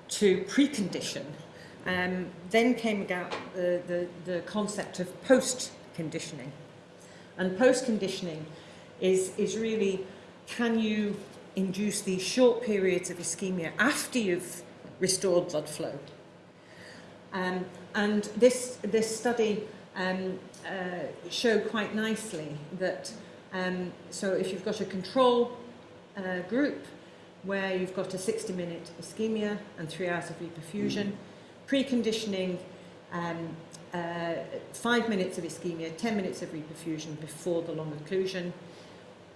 to precondition, um, then came about the, the, the concept of post-conditioning. And post-conditioning is, is really, can you induce these short periods of ischemia after you've restored blood flow? Um, and this, this study um, uh, show quite nicely that um, so if you've got a control uh, group where you've got a 60 minute ischemia and three hours of reperfusion, preconditioning um, uh, five minutes of ischemia, 10 minutes of reperfusion before the long occlusion,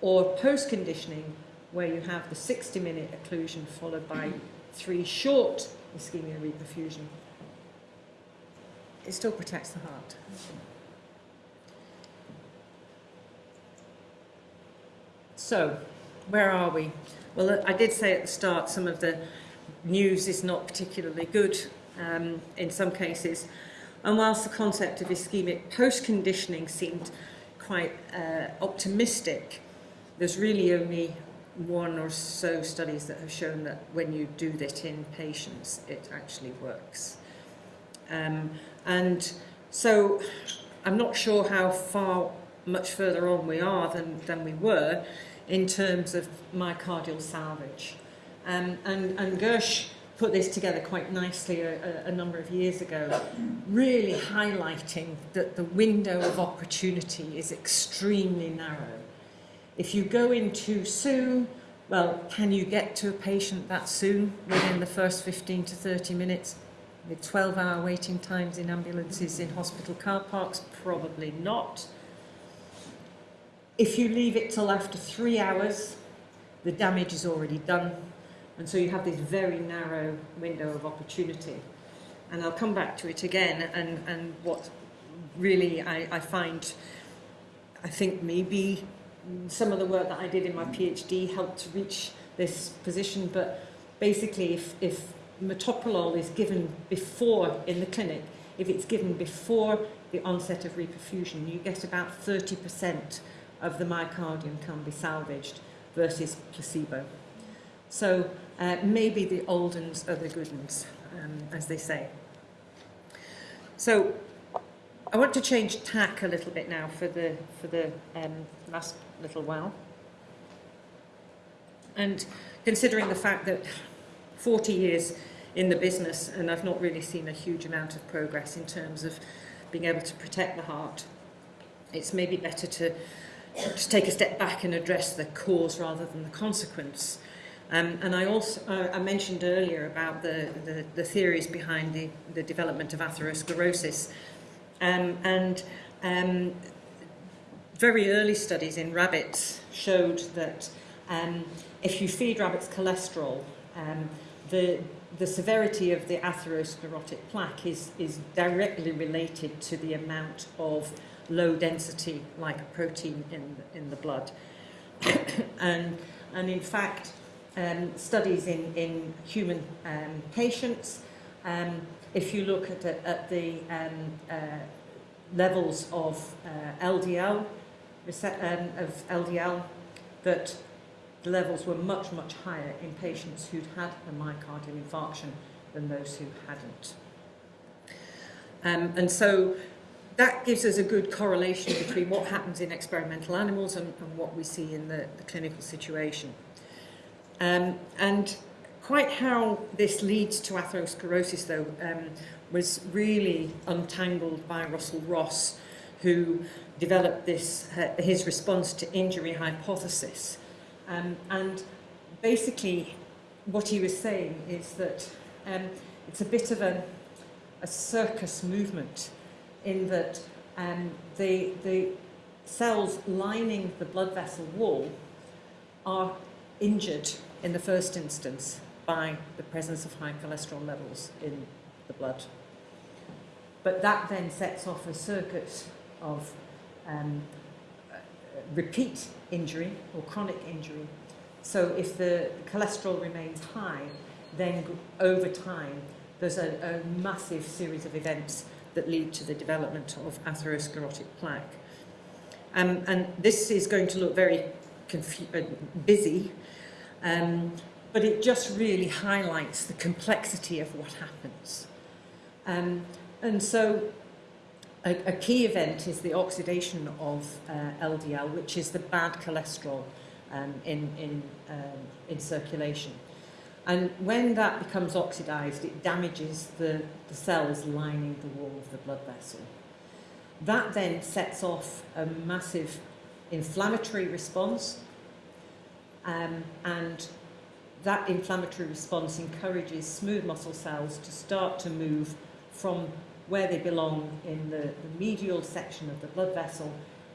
or post-conditioning where you have the 60 minute occlusion followed by three short ischemia reperfusion it still protects the heart. So, where are we? Well, I did say at the start some of the news is not particularly good um, in some cases. And whilst the concept of ischemic post-conditioning seemed quite uh, optimistic, there's really only one or so studies that have shown that when you do that in patients, it actually works. Um, and so I'm not sure how far much further on we are than, than we were in terms of myocardial salvage. Um, and, and Gersh put this together quite nicely a, a, a number of years ago, really highlighting that the window of opportunity is extremely narrow. If you go in too soon, well, can you get to a patient that soon within the first 15 to 30 minutes? With 12 hour waiting times in ambulances in hospital car parks, probably not. If you leave it till after three hours, the damage is already done. And so you have this very narrow window of opportunity. And I'll come back to it again. And, and what really I, I find, I think maybe some of the work that I did in my PhD helped to reach this position. But basically, if, if metoprolol is given before in the clinic, if it's given before the onset of reperfusion, you get about 30% of the myocardium can be salvaged versus placebo. So uh, maybe the old uns are the good uns, um, as they say. So I want to change tack a little bit now for the, for the um, last little while. And considering the fact that 40 years in the business and I've not really seen a huge amount of progress in terms of being able to protect the heart, it's maybe better to, to take a step back and address the cause rather than the consequence. Um, and I also uh, I mentioned earlier about the, the, the theories behind the, the development of atherosclerosis. Um, and um, very early studies in rabbits showed that um, if you feed rabbits cholesterol, um, the, the severity of the atherosclerotic plaque is, is directly related to the amount of low density lipoprotein in, in the blood. [COUGHS] and, and in fact, um, studies in, in human um, patients, um, if you look at, the, at the um, uh, levels of uh, LDL, of LDL, that the levels were much, much higher in patients who'd had a myocardial infarction than those who hadn't. Um, and so that gives us a good correlation between what happens in experimental animals and, and what we see in the, the clinical situation. Um, and quite how this leads to atherosclerosis, though, um, was really untangled by Russell Ross, who developed this uh, his response to injury hypothesis. Um, and basically, what he was saying is that um, it's a bit of a, a circus movement in that um, the, the cells lining the blood vessel wall are injured in the first instance by the presence of high cholesterol levels in the blood. But that then sets off a circuit of um, repeat injury or chronic injury. So if the cholesterol remains high, then over time there's a, a massive series of events that lead to the development of atherosclerotic plaque. Um, and this is going to look very uh, busy, um, but it just really highlights the complexity of what happens. Um, and so a, a key event is the oxidation of uh, LDL, which is the bad cholesterol um, in, in, um, in circulation. And when that becomes oxidized, it damages the, the cells lining the wall of the blood vessel. That then sets off a massive inflammatory response, um, and that inflammatory response encourages smooth muscle cells to start to move from where they belong in the, the medial section of the blood vessel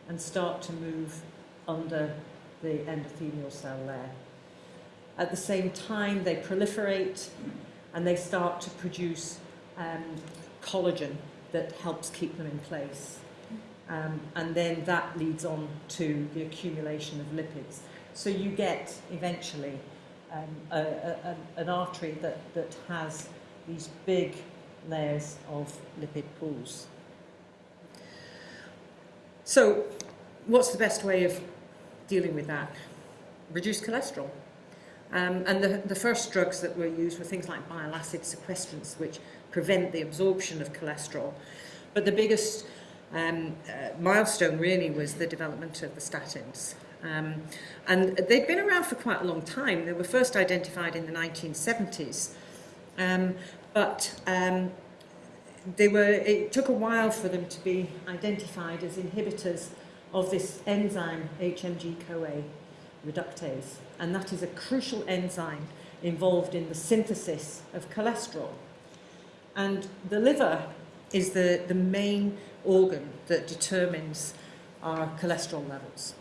and start to move under the endothelial cell layer. At the same time, they proliferate and they start to produce um, collagen that helps keep them in place. Um, and then that leads on to the accumulation of lipids. So you get eventually um, a, a, an artery that, that has these big layers of lipid pools. So what's the best way of dealing with that? Reduce cholesterol. Um, and the, the first drugs that were used were things like bile acid sequestrants, which prevent the absorption of cholesterol. But the biggest um, uh, milestone really was the development of the statins. Um, and they've been around for quite a long time. They were first identified in the 1970s Um, but um, they were, it took a while for them to be identified as inhibitors of this enzyme HMG-CoA reductase. And that is a crucial enzyme involved in the synthesis of cholesterol. And the liver is the, the main organ that determines our cholesterol levels.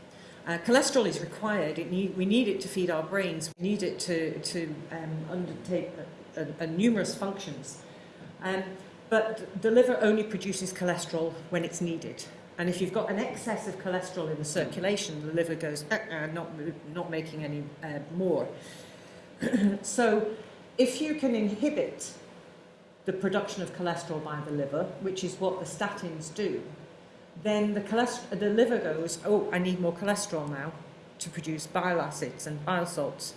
Uh, cholesterol is required. It need, we need it to feed our brains. We need it to, to um, undertake a, a, a numerous functions. Um, but the liver only produces cholesterol when it's needed. And if you've got an excess of cholesterol in the circulation, the liver goes, uh, uh, not, not making any uh, more. [CLEARS THROAT] so if you can inhibit the production of cholesterol by the liver, which is what the statins do, then the, the liver goes, oh, I need more cholesterol now to produce bile acids and bile salts.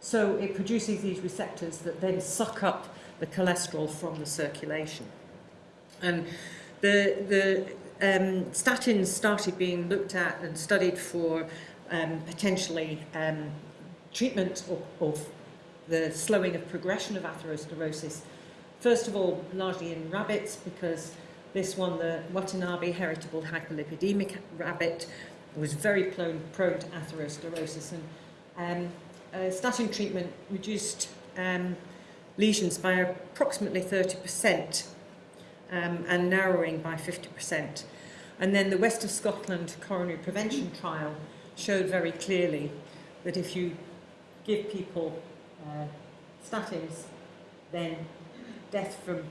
So it produces these receptors that then suck up the cholesterol from the circulation. And the, the um, statins started being looked at and studied for um, potentially um, treatment of, of the slowing of progression of atherosclerosis. First of all, largely in rabbits, because this one, the Watanabe heritable hyperlipidemic rabbit, was very prone, prone to atherosclerosis. And um, uh, statin treatment reduced um, lesions by approximately 30% um, and narrowing by 50%. And then the West of Scotland coronary prevention trial showed very clearly that if you give people uh, statins, then death from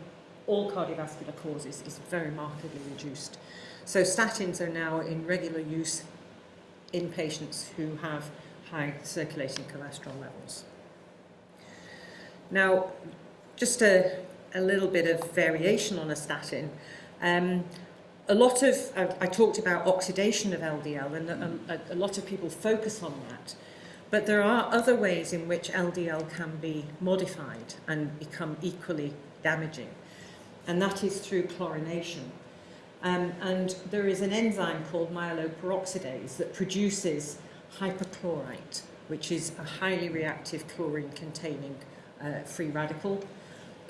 all cardiovascular causes is very markedly reduced. So statins are now in regular use in patients who have high circulating cholesterol levels. Now, just a, a little bit of variation on a statin. Um, a lot of, I, I talked about oxidation of LDL and a, a, a lot of people focus on that. But there are other ways in which LDL can be modified and become equally damaging. And that is through chlorination. Um, and there is an enzyme called myeloperoxidase that produces hypochlorite, which is a highly reactive chlorine-containing uh, free radical. [COUGHS]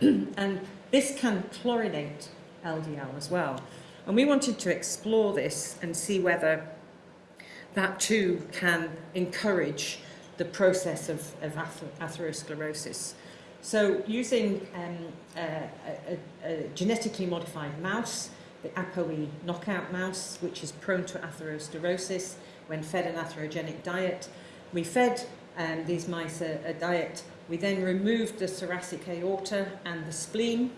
and this can chlorinate LDL as well. And we wanted to explore this and see whether that too can encourage the process of, of ather atherosclerosis. So using um, a, a, a genetically modified mouse, the ApoE knockout mouse, which is prone to atherosclerosis when fed an atherogenic diet, we fed um, these mice a, a diet. We then removed the thoracic aorta and the spleen,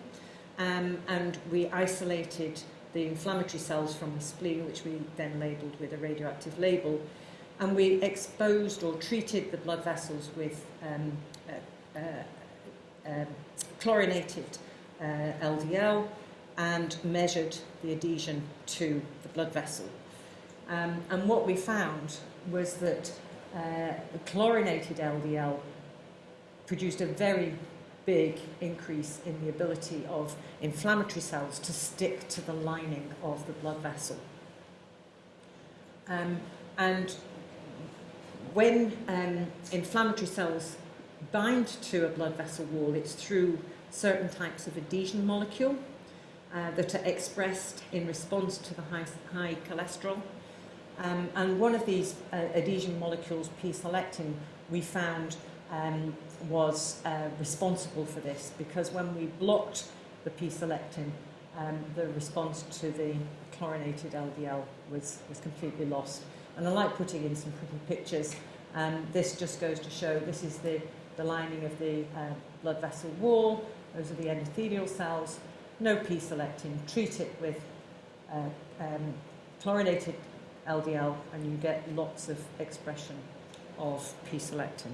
um, and we isolated the inflammatory cells from the spleen, which we then labelled with a radioactive label. And we exposed or treated the blood vessels with um, uh, uh, um, chlorinated uh, LDL and measured the adhesion to the blood vessel. Um, and what we found was that uh, the chlorinated LDL produced a very big increase in the ability of inflammatory cells to stick to the lining of the blood vessel. Um, and when um, inflammatory cells bind to a blood vessel wall, it's through certain types of adhesion molecule uh, that are expressed in response to the high, high cholesterol. Um, and one of these uh, adhesion molecules, P-selectin, we found um, was uh, responsible for this because when we blocked the P-selectin, um, the response to the chlorinated LDL was, was completely lost. And I like putting in some pretty pictures. Um, this just goes to show this is the, the lining of the uh, blood vessel wall. Those are the endothelial cells. No P-selectin. Treat it with uh, um, chlorinated LDL and you get lots of expression of P-selectin.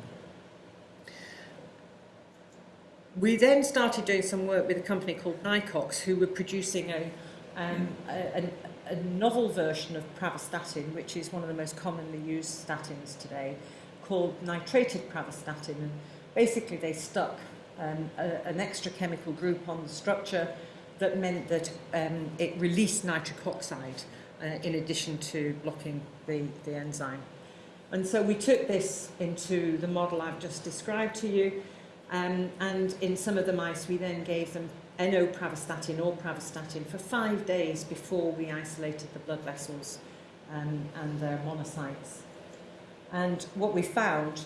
We then started doing some work with a company called Nicox who were producing a, um, a, a novel version of pravastatin, which is one of the most commonly used statins today, called nitrated pravastatin. And basically they stuck um, a, an extra chemical group on the structure that meant that um, it released nitric oxide uh, in addition to blocking the, the enzyme. And so we took this into the model I've just described to you, Um, and in some of the mice, we then gave them N-O-pravastatin or pravastatin for five days before we isolated the blood vessels um, and their monocytes. And what we found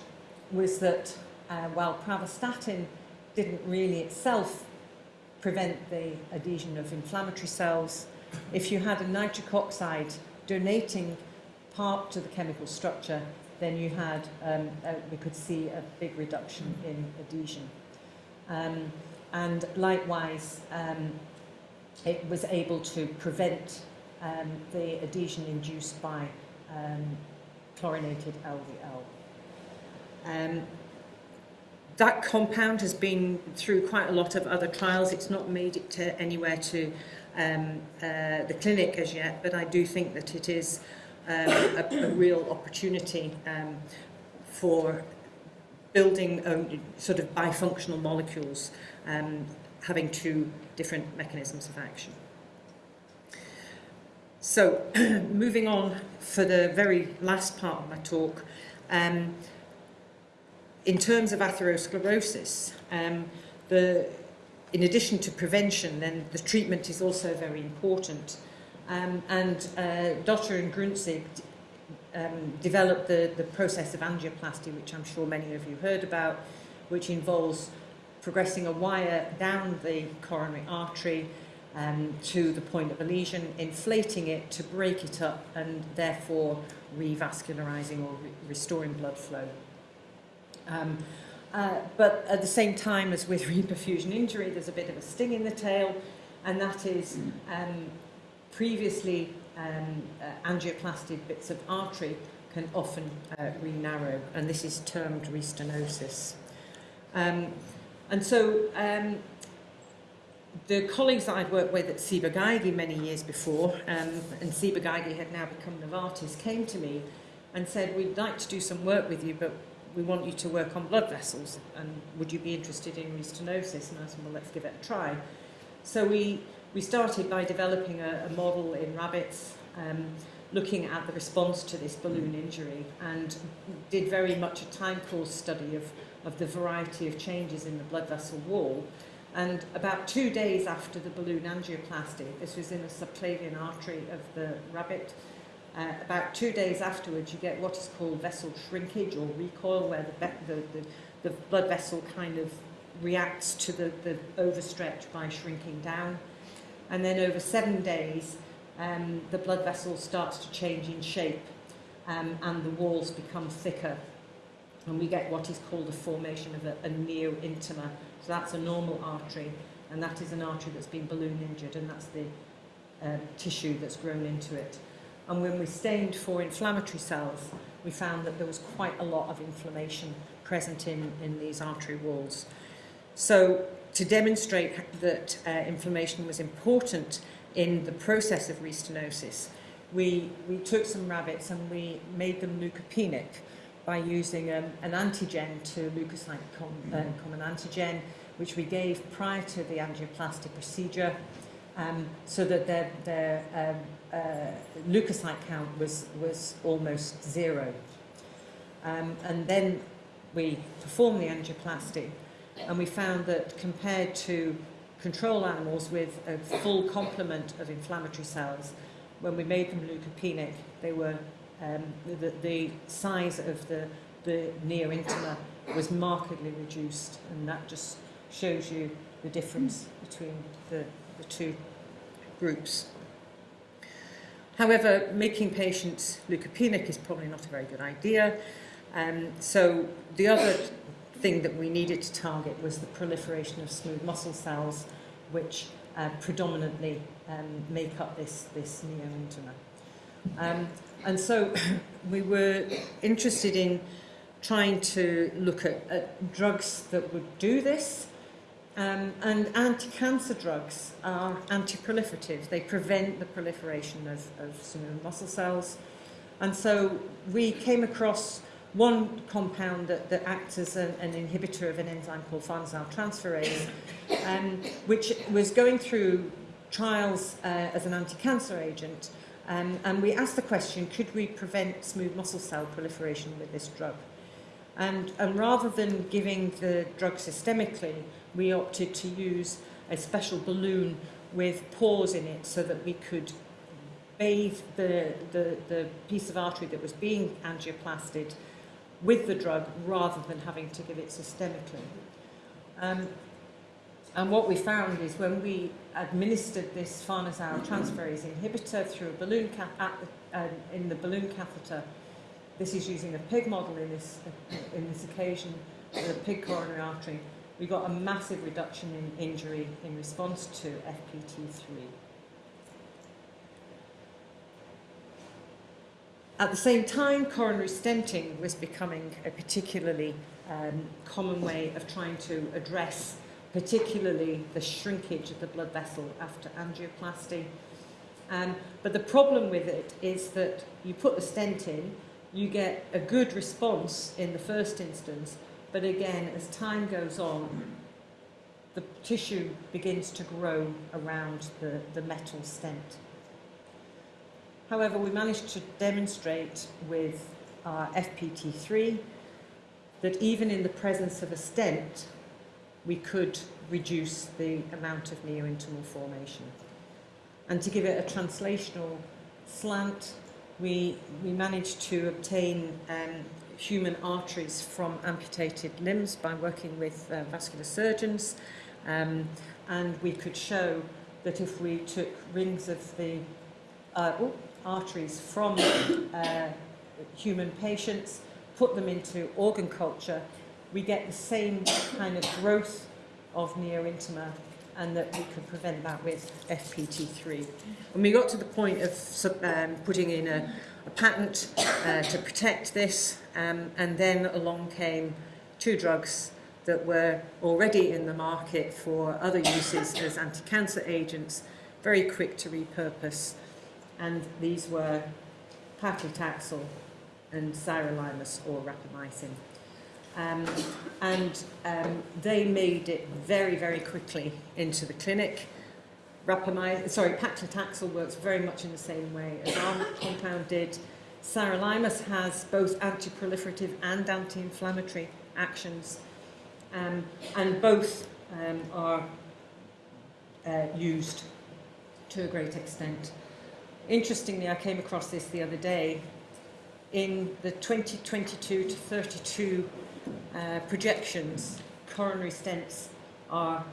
was that uh, while pravastatin didn't really itself prevent the adhesion of inflammatory cells, if you had a nitric oxide donating part to the chemical structure, then you had, um, uh, we could see a big reduction in adhesion. Um, and likewise, um, it was able to prevent um, the adhesion induced by um, chlorinated LDL. Um, that compound has been through quite a lot of other trials. It's not made it to anywhere to um, uh, the clinic as yet, but I do think that it is um, a, a real opportunity um, for building um, sort of bifunctional molecules um, having two different mechanisms of action. So, [CLEARS THROAT] moving on for the very last part of my talk, um, in terms of atherosclerosis, um, the, in addition to prevention, then the treatment is also very important. Um, and uh, Dotter and Grüntzig um, developed the, the process of angioplasty, which I'm sure many of you heard about, which involves progressing a wire down the coronary artery um, to the point of a lesion, inflating it to break it up and therefore revascularizing or re restoring blood flow. Um, uh, but at the same time as with [LAUGHS] reperfusion injury, there's a bit of a sting in the tail, and that is um, previously um, uh, bits of artery can often uh, re-narrow, and this is termed restenosis. Um, and so um, the colleagues that I'd worked with at Ciba-Geigy many years before, um, and Ciba-Geigy had now become Novartis, came to me and said, we'd like to do some work with you, but we want you to work on blood vessels, and would you be interested in restenosis? And I said, well, let's give it a try. So we, we started by developing a, a model in rabbits, um, looking at the response to this balloon injury, and did very much a time course study of, of the variety of changes in the blood vessel wall. And about two days after the balloon angioplasty, this was in a subclavian artery of the rabbit, uh, about two days afterwards, you get what is called vessel shrinkage or recoil, where the, the, the, the blood vessel kind of reacts to the, the overstretch by shrinking down. And then over seven days, um, the blood vessel starts to change in shape um, and the walls become thicker. And we get what is called a formation of a, a neo-intima. So that's a normal artery, and that is an artery that's been balloon injured, and that's the um, tissue that's grown into it. And when we stained for inflammatory cells, we found that there was quite a lot of inflammation present in, in these artery walls. So to demonstrate that uh, inflammation was important in the process of restenosis, we, we took some rabbits and we made them leukopenic by using um, an antigen to leukocyte com, uh, common antigen, which we gave prior to the angioplasty procedure, um, so that their, their um, uh, leukocyte count was, was almost zero. Um, and then we performed the angioplasty and we found that compared to control animals with a full complement of inflammatory cells, when we made them leukopenic, they were um, the, the size of the, the neo-intima was markedly reduced, and that just shows you the difference between the, the two groups. However, making patients leukopenic is probably not a very good idea. Um, so the other thing that we needed to target was the proliferation of smooth muscle cells, which uh, predominantly um, make up this, this neo-intima. Um, and so [CLEARS THROAT] we were interested in trying to look at, at drugs that would do this, Um, and anti-cancer drugs are anti-proliferative. They prevent the proliferation of, of muscle cells. And so we came across one compound that, that acts as an, an inhibitor of an enzyme called farnesyl transferase, um, which was going through trials uh, as an anti-cancer agent. Um, and we asked the question, could we prevent smooth muscle cell proliferation with this drug? And, and rather than giving the drug systemically, we opted to use a special balloon with pores in it so that we could bathe the, the, the piece of artery that was being angioplasted with the drug rather than having to give it systemically. Um, and what we found is when we administered this farnesyl transferase inhibitor through a balloon ca- at the, um, in the balloon catheter, this is using a pig model in this, in this occasion, the pig coronary artery, we got a massive reduction in injury in response to FPT3. At the same time, coronary stenting was becoming a particularly um, common way of trying to address particularly the shrinkage of the blood vessel after angioplasty. Um, but the problem with it is that you put the stent in, you get a good response in the first instance, but again, as time goes on, the tissue begins to grow around the, the metal stent. However, we managed to demonstrate with our FPT3 that even in the presence of a stent, we could reduce the amount of neointimal formation. And to give it a translational slant, we, we managed to obtain um, human arteries from amputated limbs by working with uh, vascular surgeons. Um, and we could show that if we took rings of the uh, oh, arteries from [COUGHS] uh, human patients, put them into organ culture, we get the same kind of growth of neointima and that we could prevent that with FPT3. And we got to the point of um, putting in a, a patent uh, to protect this, um, and then along came two drugs that were already in the market for other uses as anti-cancer agents, very quick to repurpose, and these were paclitaxel and sirolimus or rapamycin. Um, and um, they made it very, very quickly into the clinic. Rapamycin, sorry, paclitaxel works very much in the same way as our compound did. Sirolimus has both anti-proliferative and anti-inflammatory actions, um, and both um, are uh, used to a great extent. Interestingly, I came across this the other day. In the 2022 to 32 uh, projections, coronary stents are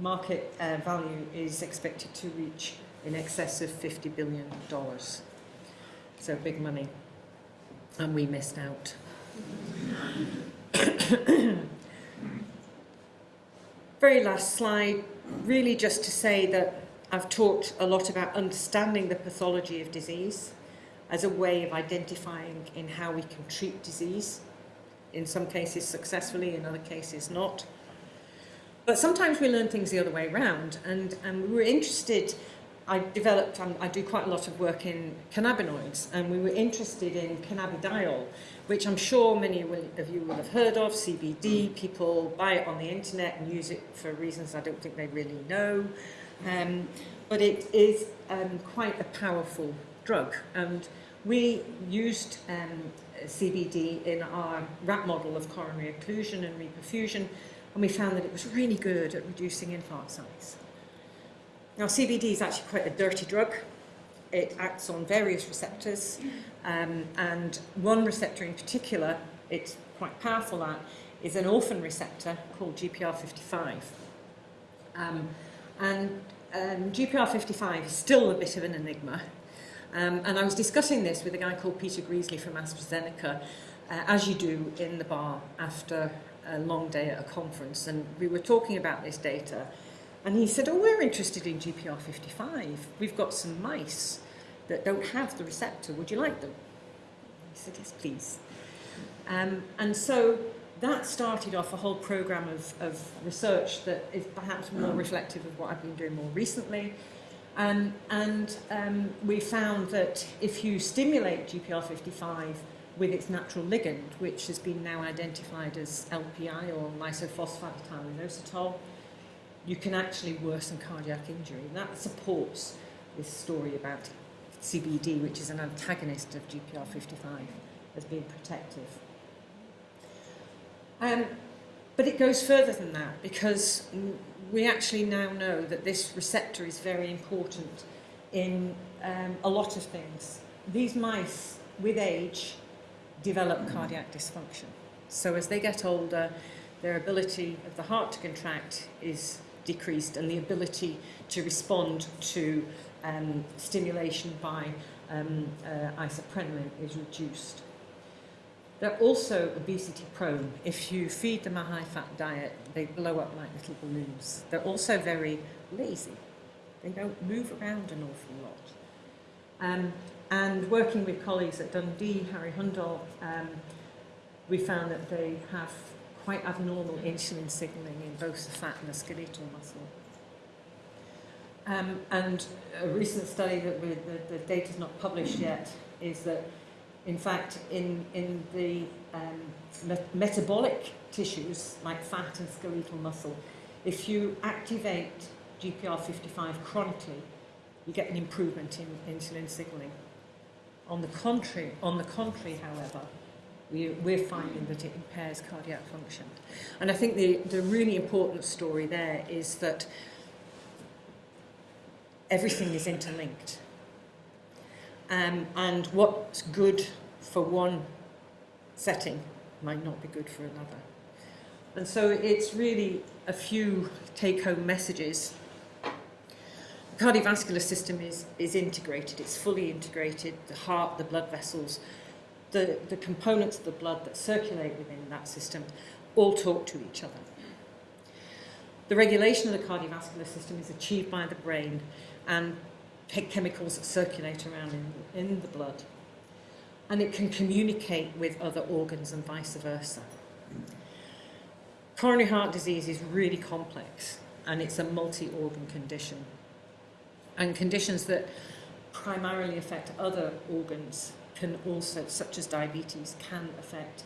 market uh, value is expected to reach in excess of $50 billion. So big money. And we missed out. [COUGHS] Very last slide, really just to say that I've talked a lot about understanding the pathology of disease as a way of identifying in how we can treat disease in some cases successfully, in other cases not. But sometimes we learn things the other way around, and, and we were interested. I developed, um, I do quite a lot of work in cannabinoids, and we were interested in cannabidiol, which I'm sure many of you will have heard of, CBD. People buy it on the internet and use it for reasons I don't think they really know. Um, but it is um, quite a powerful drug, and we used um, CBD in our rat model of coronary occlusion and reperfusion, and we found that it was really good at reducing infarct size. Now, CBD is actually quite a dirty drug. It acts on various receptors, um, and one receptor in particular, it's quite powerful at, is an orphan receptor called GPR55. Um, and um, GPR55 is still a bit of an enigma. Um, and I was discussing this with a guy called Peter Greasley from AstraZeneca, uh, as you do in the bar after a long day at a conference. And we were talking about this data. And he said, oh, we're interested in GPR55. We've got some mice that don't have the receptor. Would you like them? He said, yes, please. Um, and so that started off a whole program of, of research that is perhaps more reflective of what I've been doing more recently. Um, and um, we found that if you stimulate GPR55 with its natural ligand, which has been now identified as LPI or lysophosphatidylinositol, you can actually worsen cardiac injury. And that supports this story about CBD, which is an antagonist of GPR55, as being protective. Um, but it goes further than that because we actually now know that this receptor is very important in um, a lot of things. These mice, with age, develop cardiac dysfunction. So as they get older, their ability of the heart to contract is decreased and the ability to respond to um, stimulation by um, uh, isoprenaline is reduced. They're also obesity prone. If you feed them a high fat diet, they blow up like little balloons. They're also very lazy. They don't move around an awful lot. Um, and working with colleagues at Dundee, Harry Hundal, um, we found that they have quite abnormal insulin signaling in both the fat and the skeletal muscle. Um, and a recent study that we, the, the data is not published yet is that, in fact, in, in the um, met metabolic tissues like fat and skeletal muscle, if you activate GPR55 chronically, you get an improvement in insulin signaling. On the contrary, on the contrary, however, we, we're finding that it impairs cardiac function. And I think the, the really important story there is that everything is interlinked. Um, and what's good for one setting might not be good for another. And so it's really a few take-home messages. The cardiovascular system is, is integrated, it's fully integrated, the heart, the blood vessels, the, the components of the blood that circulate within that system all talk to each other. The regulation of the cardiovascular system is achieved by the brain and chemicals that circulate around in, in the blood. And it can communicate with other organs and vice versa. Coronary heart disease is really complex and it's a multi-organ condition. And conditions that primarily affect other organs can also, such as diabetes, can affect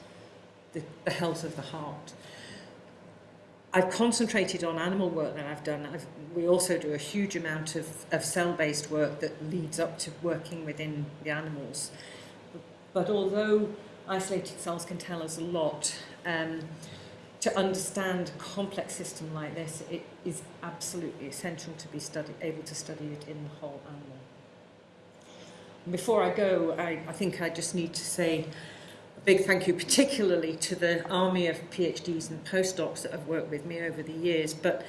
the, the health of the heart. I've concentrated on animal work that I've done. I've, we also do a huge amount of, of cell-based work that leads up to working within the animals. But although isolated cells can tell us a lot, um, to understand a complex system like this, it is absolutely essential to be able to study it in the whole animal. Before I go, I, I think I just need to say a big thank you particularly to the army of PhDs and postdocs that have worked with me over the years, but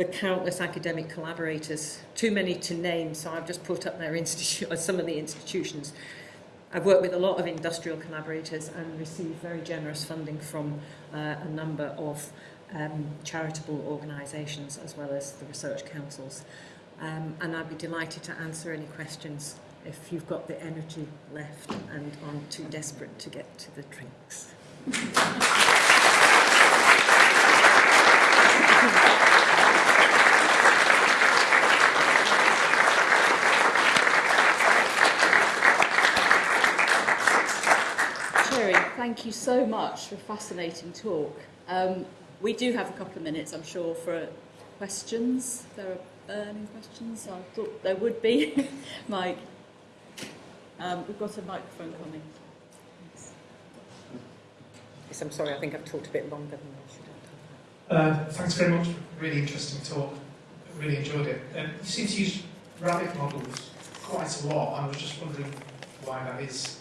the countless academic collaborators, too many to name, so I've just put up their [LAUGHS] uh, some of the institutions. I've worked with a lot of industrial collaborators and received very generous funding from uh, a number of um, charitable organisations as well as the research councils. Um, and I'd be delighted to answer any questions if you've got the energy left and aren't too desperate to get to the drinks. [LAUGHS] thank you so much for a fascinating talk. Um, we do have a couple of minutes, I'm sure, for questions. There are burning questions. I thought there would be. [LAUGHS] Mike. Um, we've got a microphone coming. Yes, I'm sorry, I think I've talked a bit longer than I should have. Uh, thanks very much really interesting talk. I really enjoyed it. Um, you seem to use rabbit models quite a lot. I was just wondering why that is.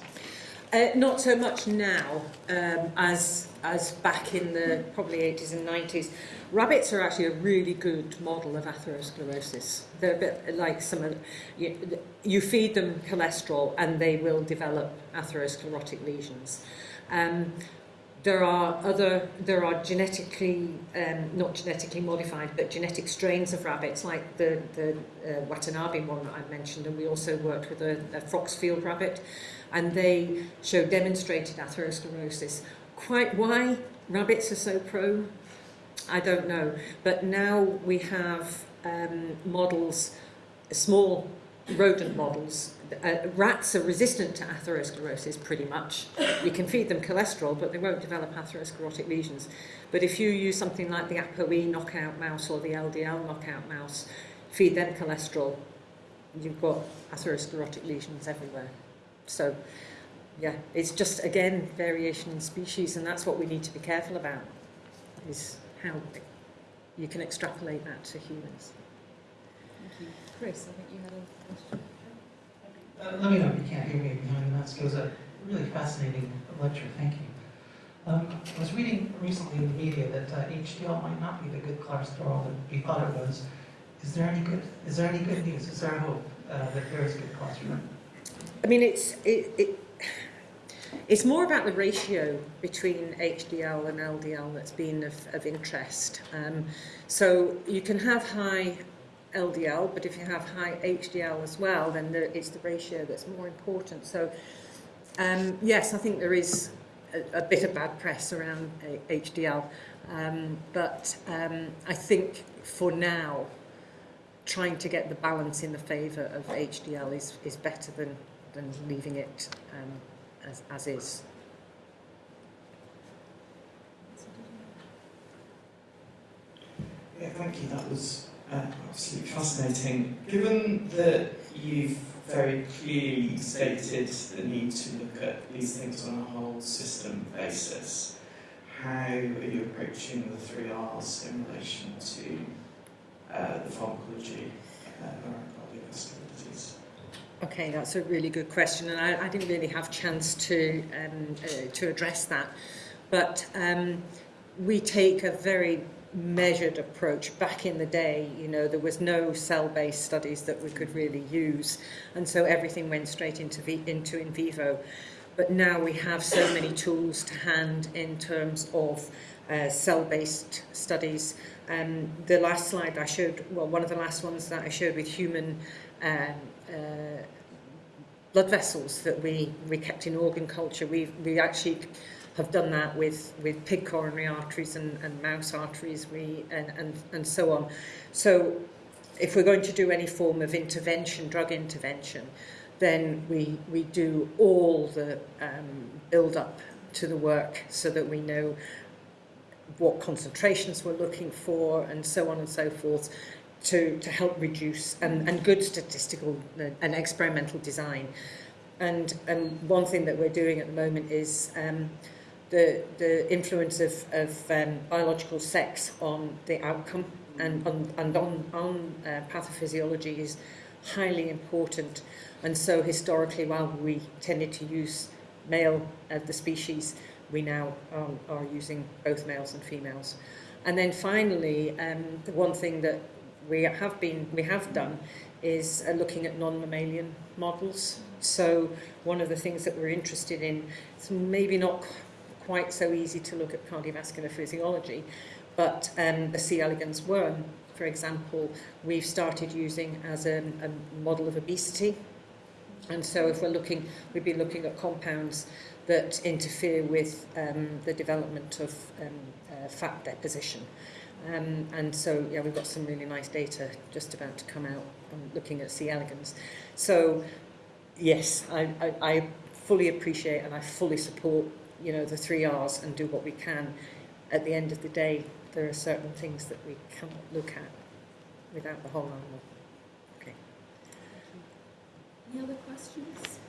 Uh, not so much now um, as as back in the probably 80s and 90s. Rabbits are actually a really good model of atherosclerosis. They're a bit like some of, you, you feed them cholesterol and they will develop atherosclerotic lesions. Um, there are other, there are genetically, um, not genetically modified, but genetic strains of rabbits, like the, the uh, Watanabe one that I mentioned, and we also worked with a, a Foxfield rabbit, and they show demonstrated atherosclerosis. Quite why rabbits are so prone I don't know. But now we have um, models, small rodent models. Uh, rats are resistant to atherosclerosis pretty much. You can feed them cholesterol, but they won't develop atherosclerotic lesions. But if you use something like the ApoE knockout mouse or the LDL knockout mouse, feed them cholesterol, you've got atherosclerotic lesions everywhere. So yeah, it's just, again, variation in species, and that's what we need to be careful about, is how you can extrapolate that to humans. Thank you. Chris, I think you had a question. Uh, let me know if you can't hear me behind the mask. It was a really fascinating lecture. Thank you. Um, I was reading recently in the media that uh, HDL might not be the good cholesterol that we thought it was. Is there any good? Is there any good news? Is there hope uh, that there is good cholesterol? I mean, it's it, it it's more about the ratio between HDL and LDL that's been of, of interest. Um, so you can have high LDL, but if you have high HDL as well, then the, it's the ratio that's more important. So um, yes, I think there is a, a bit of bad press around HDL, um, but um, I think for now, trying to get the balance in the favour of HDL is, is better than, than leaving it um, as, as is. Yeah, thank you. That was uh, absolutely fascinating. Given that you've very clearly stated the need to look at these things on a whole system basis, how are you approaching the three R's in relation to uh, the pharmacology uh? Okay, that's a really good question, and I, I didn't really have chance to um, uh, to address that. But um, we take a very measured approach. Back in the day, you know, there was no cell-based studies that we could really use, and so everything went straight into into in vivo. But now we have so many tools to hand in terms of uh, cell-based studies. Um, the last slide I showed, well, one of the last ones that I showed with human um, uh, blood vessels that we, we kept in organ culture. We, we actually have done that with, with pig coronary arteries and, and mouse arteries we, and, and, and so on. So if we're going to do any form of intervention, drug intervention, then we, we do all the um, build-up to the work so that we know what concentrations we're looking for and so on and so forth. To, to help reduce and, and good statistical and experimental design. And, and one thing that we're doing at the moment is um, the, the influence of, of um, biological sex on the outcome and on, and on, on uh, pathophysiology is highly important. And so historically, while we tended to use male of the species, we now um, are using both males and females. And then finally, um, the one thing that we have been we have done is uh, looking at non-mammalian models. So one of the things that we're interested in, it's maybe not quite so easy to look at cardiovascular physiology, but um, the C. elegans worm, for example, we've started using as a, a model of obesity. And so if we're looking, we'd be looking at compounds that interfere with um, the development of um, uh, fat deposition. Um, and so, yeah, we've got some really nice data just about to come out um, looking at C. elegans. So, yes, I, I, I fully appreciate and I fully support, you know, the three R's and do what we can. At the end of the day, there are certain things that we cannot look at without the whole animal. Okay. Any other questions?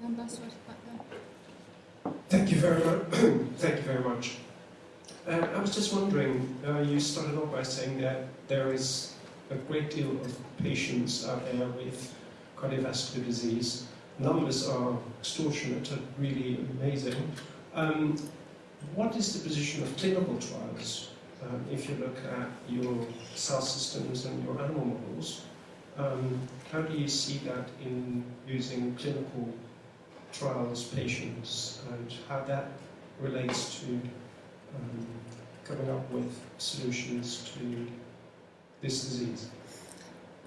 Jan Baswat back there. Thank you very much. [CLEARS THROAT] Thank you very much. Um, I was just wondering, uh, you started off by saying that there is a great deal of patients out there with cardiovascular disease. Numbers are extortionate and really amazing. Um, what is the position of clinical trials um, if you look at your cell systems and your animal models? Um, how do you see that in using clinical trials patients and how that relates to um, coming up with solutions to this disease.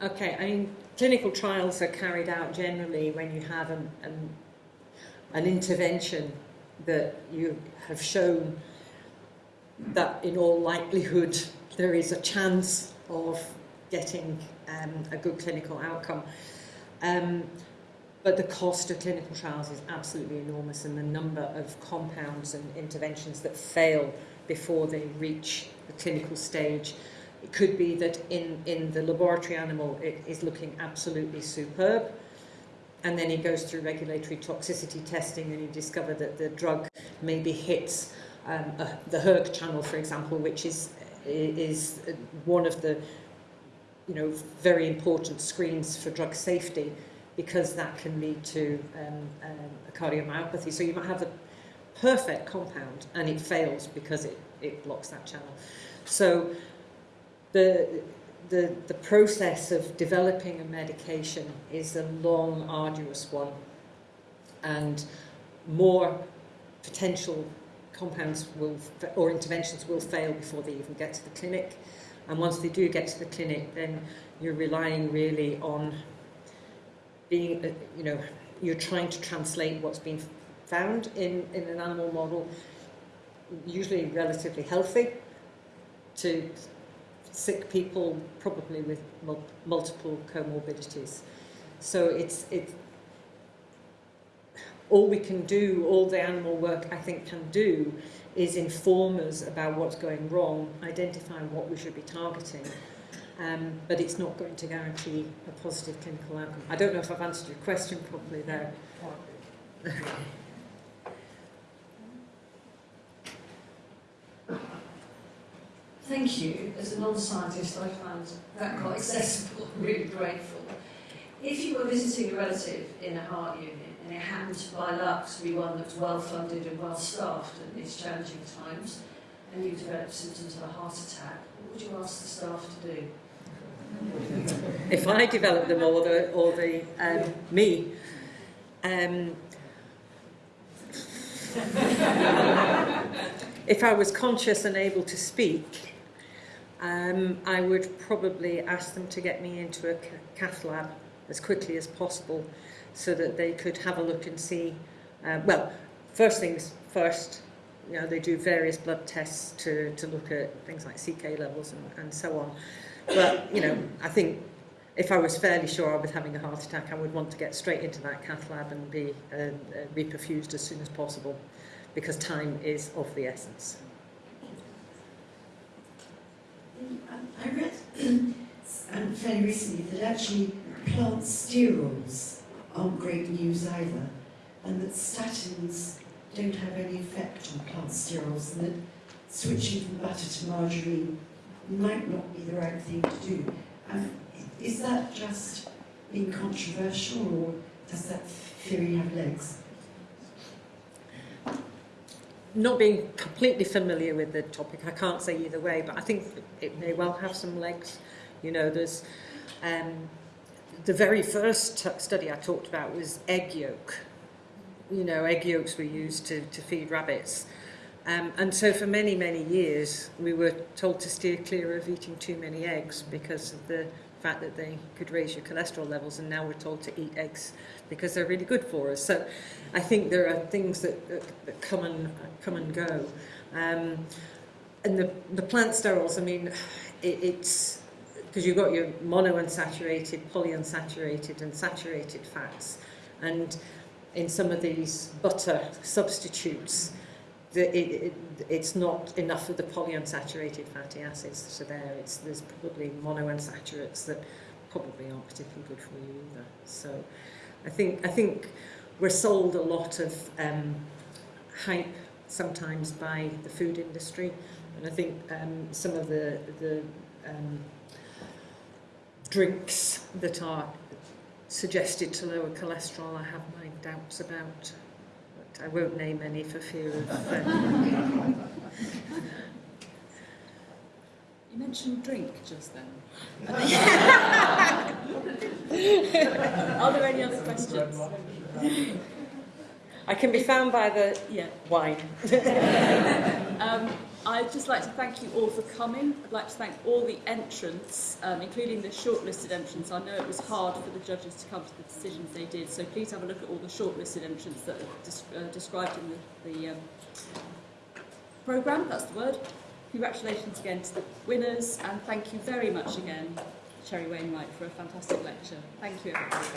Okay, I mean, clinical trials are carried out generally when you have an, an, an intervention that you have shown that in all likelihood there is a chance of getting um, a good clinical outcome. Um, but the cost of clinical trials is absolutely enormous and the number of compounds and interventions that fail before they reach the clinical stage. It could be that in, in the laboratory animal it is looking absolutely superb, and then he goes through regulatory toxicity testing and you discover that the drug maybe hits um, the HERG channel, for example, which is is one of the you know very important screens for drug safety because that can lead to um, um, a cardiomyopathy. So you might have the perfect compound and it fails because it, it blocks that channel. So the, the, the process of developing a medication is a long, arduous one and more potential compounds will, or interventions will fail before they even get to the clinic. And once they do get to the clinic, then you're relying really on being, uh, you know, you're trying to translate what's been found in, in an animal model, usually relatively healthy, to sick people, probably with mul multiple comorbidities. So it's, it, all we can do, all the animal work I think can do, is inform us about what's going wrong, identify what we should be targeting, um, but it's not going to guarantee a positive clinical outcome. I don't know if I've answered your question properly there. [LAUGHS] Thank you. As a non-scientist, I found that quite accessible, really grateful. If you were visiting a relative in a heart unit and it happened to, by luck to be one that was well-funded and well-staffed at these challenging times, and you developed symptoms of a heart attack, what would you ask the staff to do? if I develop them or the, or the um, me, um, [LAUGHS] if I was conscious and able to speak, um, I would probably ask them to get me into a cath lab as quickly as possible so that they could have a look and see, uh, well, first things first, you know, they do various blood tests to, to look at things like CK levels and, and so on. But, you know, I think if I was fairly sure I was having a heart attack, I would want to get straight into that cath lab and be uh, uh, reperfused as soon as possible because time is of the essence. I read [CLEARS THROAT] um, fairly recently that actually plant sterols aren't great news either, and that statins don't have any effect on plant sterols, and that switching from butter to margarine might not be the right thing to do. Um, is that just being controversial, or does that theory have legs? Not being completely familiar with the topic, I can't say either way, but I think it may well have some legs. You know, there's um, the very first study I talked about was egg yolk. You know, egg yolks were used to, to feed rabbits. Um, and so for many, many years, we were told to steer clear of eating too many eggs because of the fact that they could raise your cholesterol levels, and now we're told to eat eggs because they're really good for us. So I think there are things that, that, that come and come and go. Um, and the, the plant sterols, I mean, it, it's because you've got your monounsaturated, polyunsaturated and saturated fats. And in some of these butter substitutes, the, it, it, it's not enough of the polyunsaturated fatty acids that are there. It's, there's probably monounsaturates that probably aren't particularly good for you either. So I think, I think we're sold a lot of um, hype sometimes by the food industry. And I think um, some of the, the um, drinks that are suggested to lower cholesterol, I have my doubts about. But I won't name any for fear of... Um... you mentioned drink just then. [LAUGHS] Are there any other questions? I can be found by the yeah. wine. [LAUGHS] um, I'd just like to thank you all for coming. I'd like to thank all the entrants, um, including the shortlisted entrants. I know it was hard for the judges to come to the decisions they did, so please have a look at all the shortlisted entrants that are uh, described in the, the um, programme, that's the word. Congratulations again to the winners, and thank you very much again, Cherry Wainwright, for a fantastic lecture. Thank you, everybody.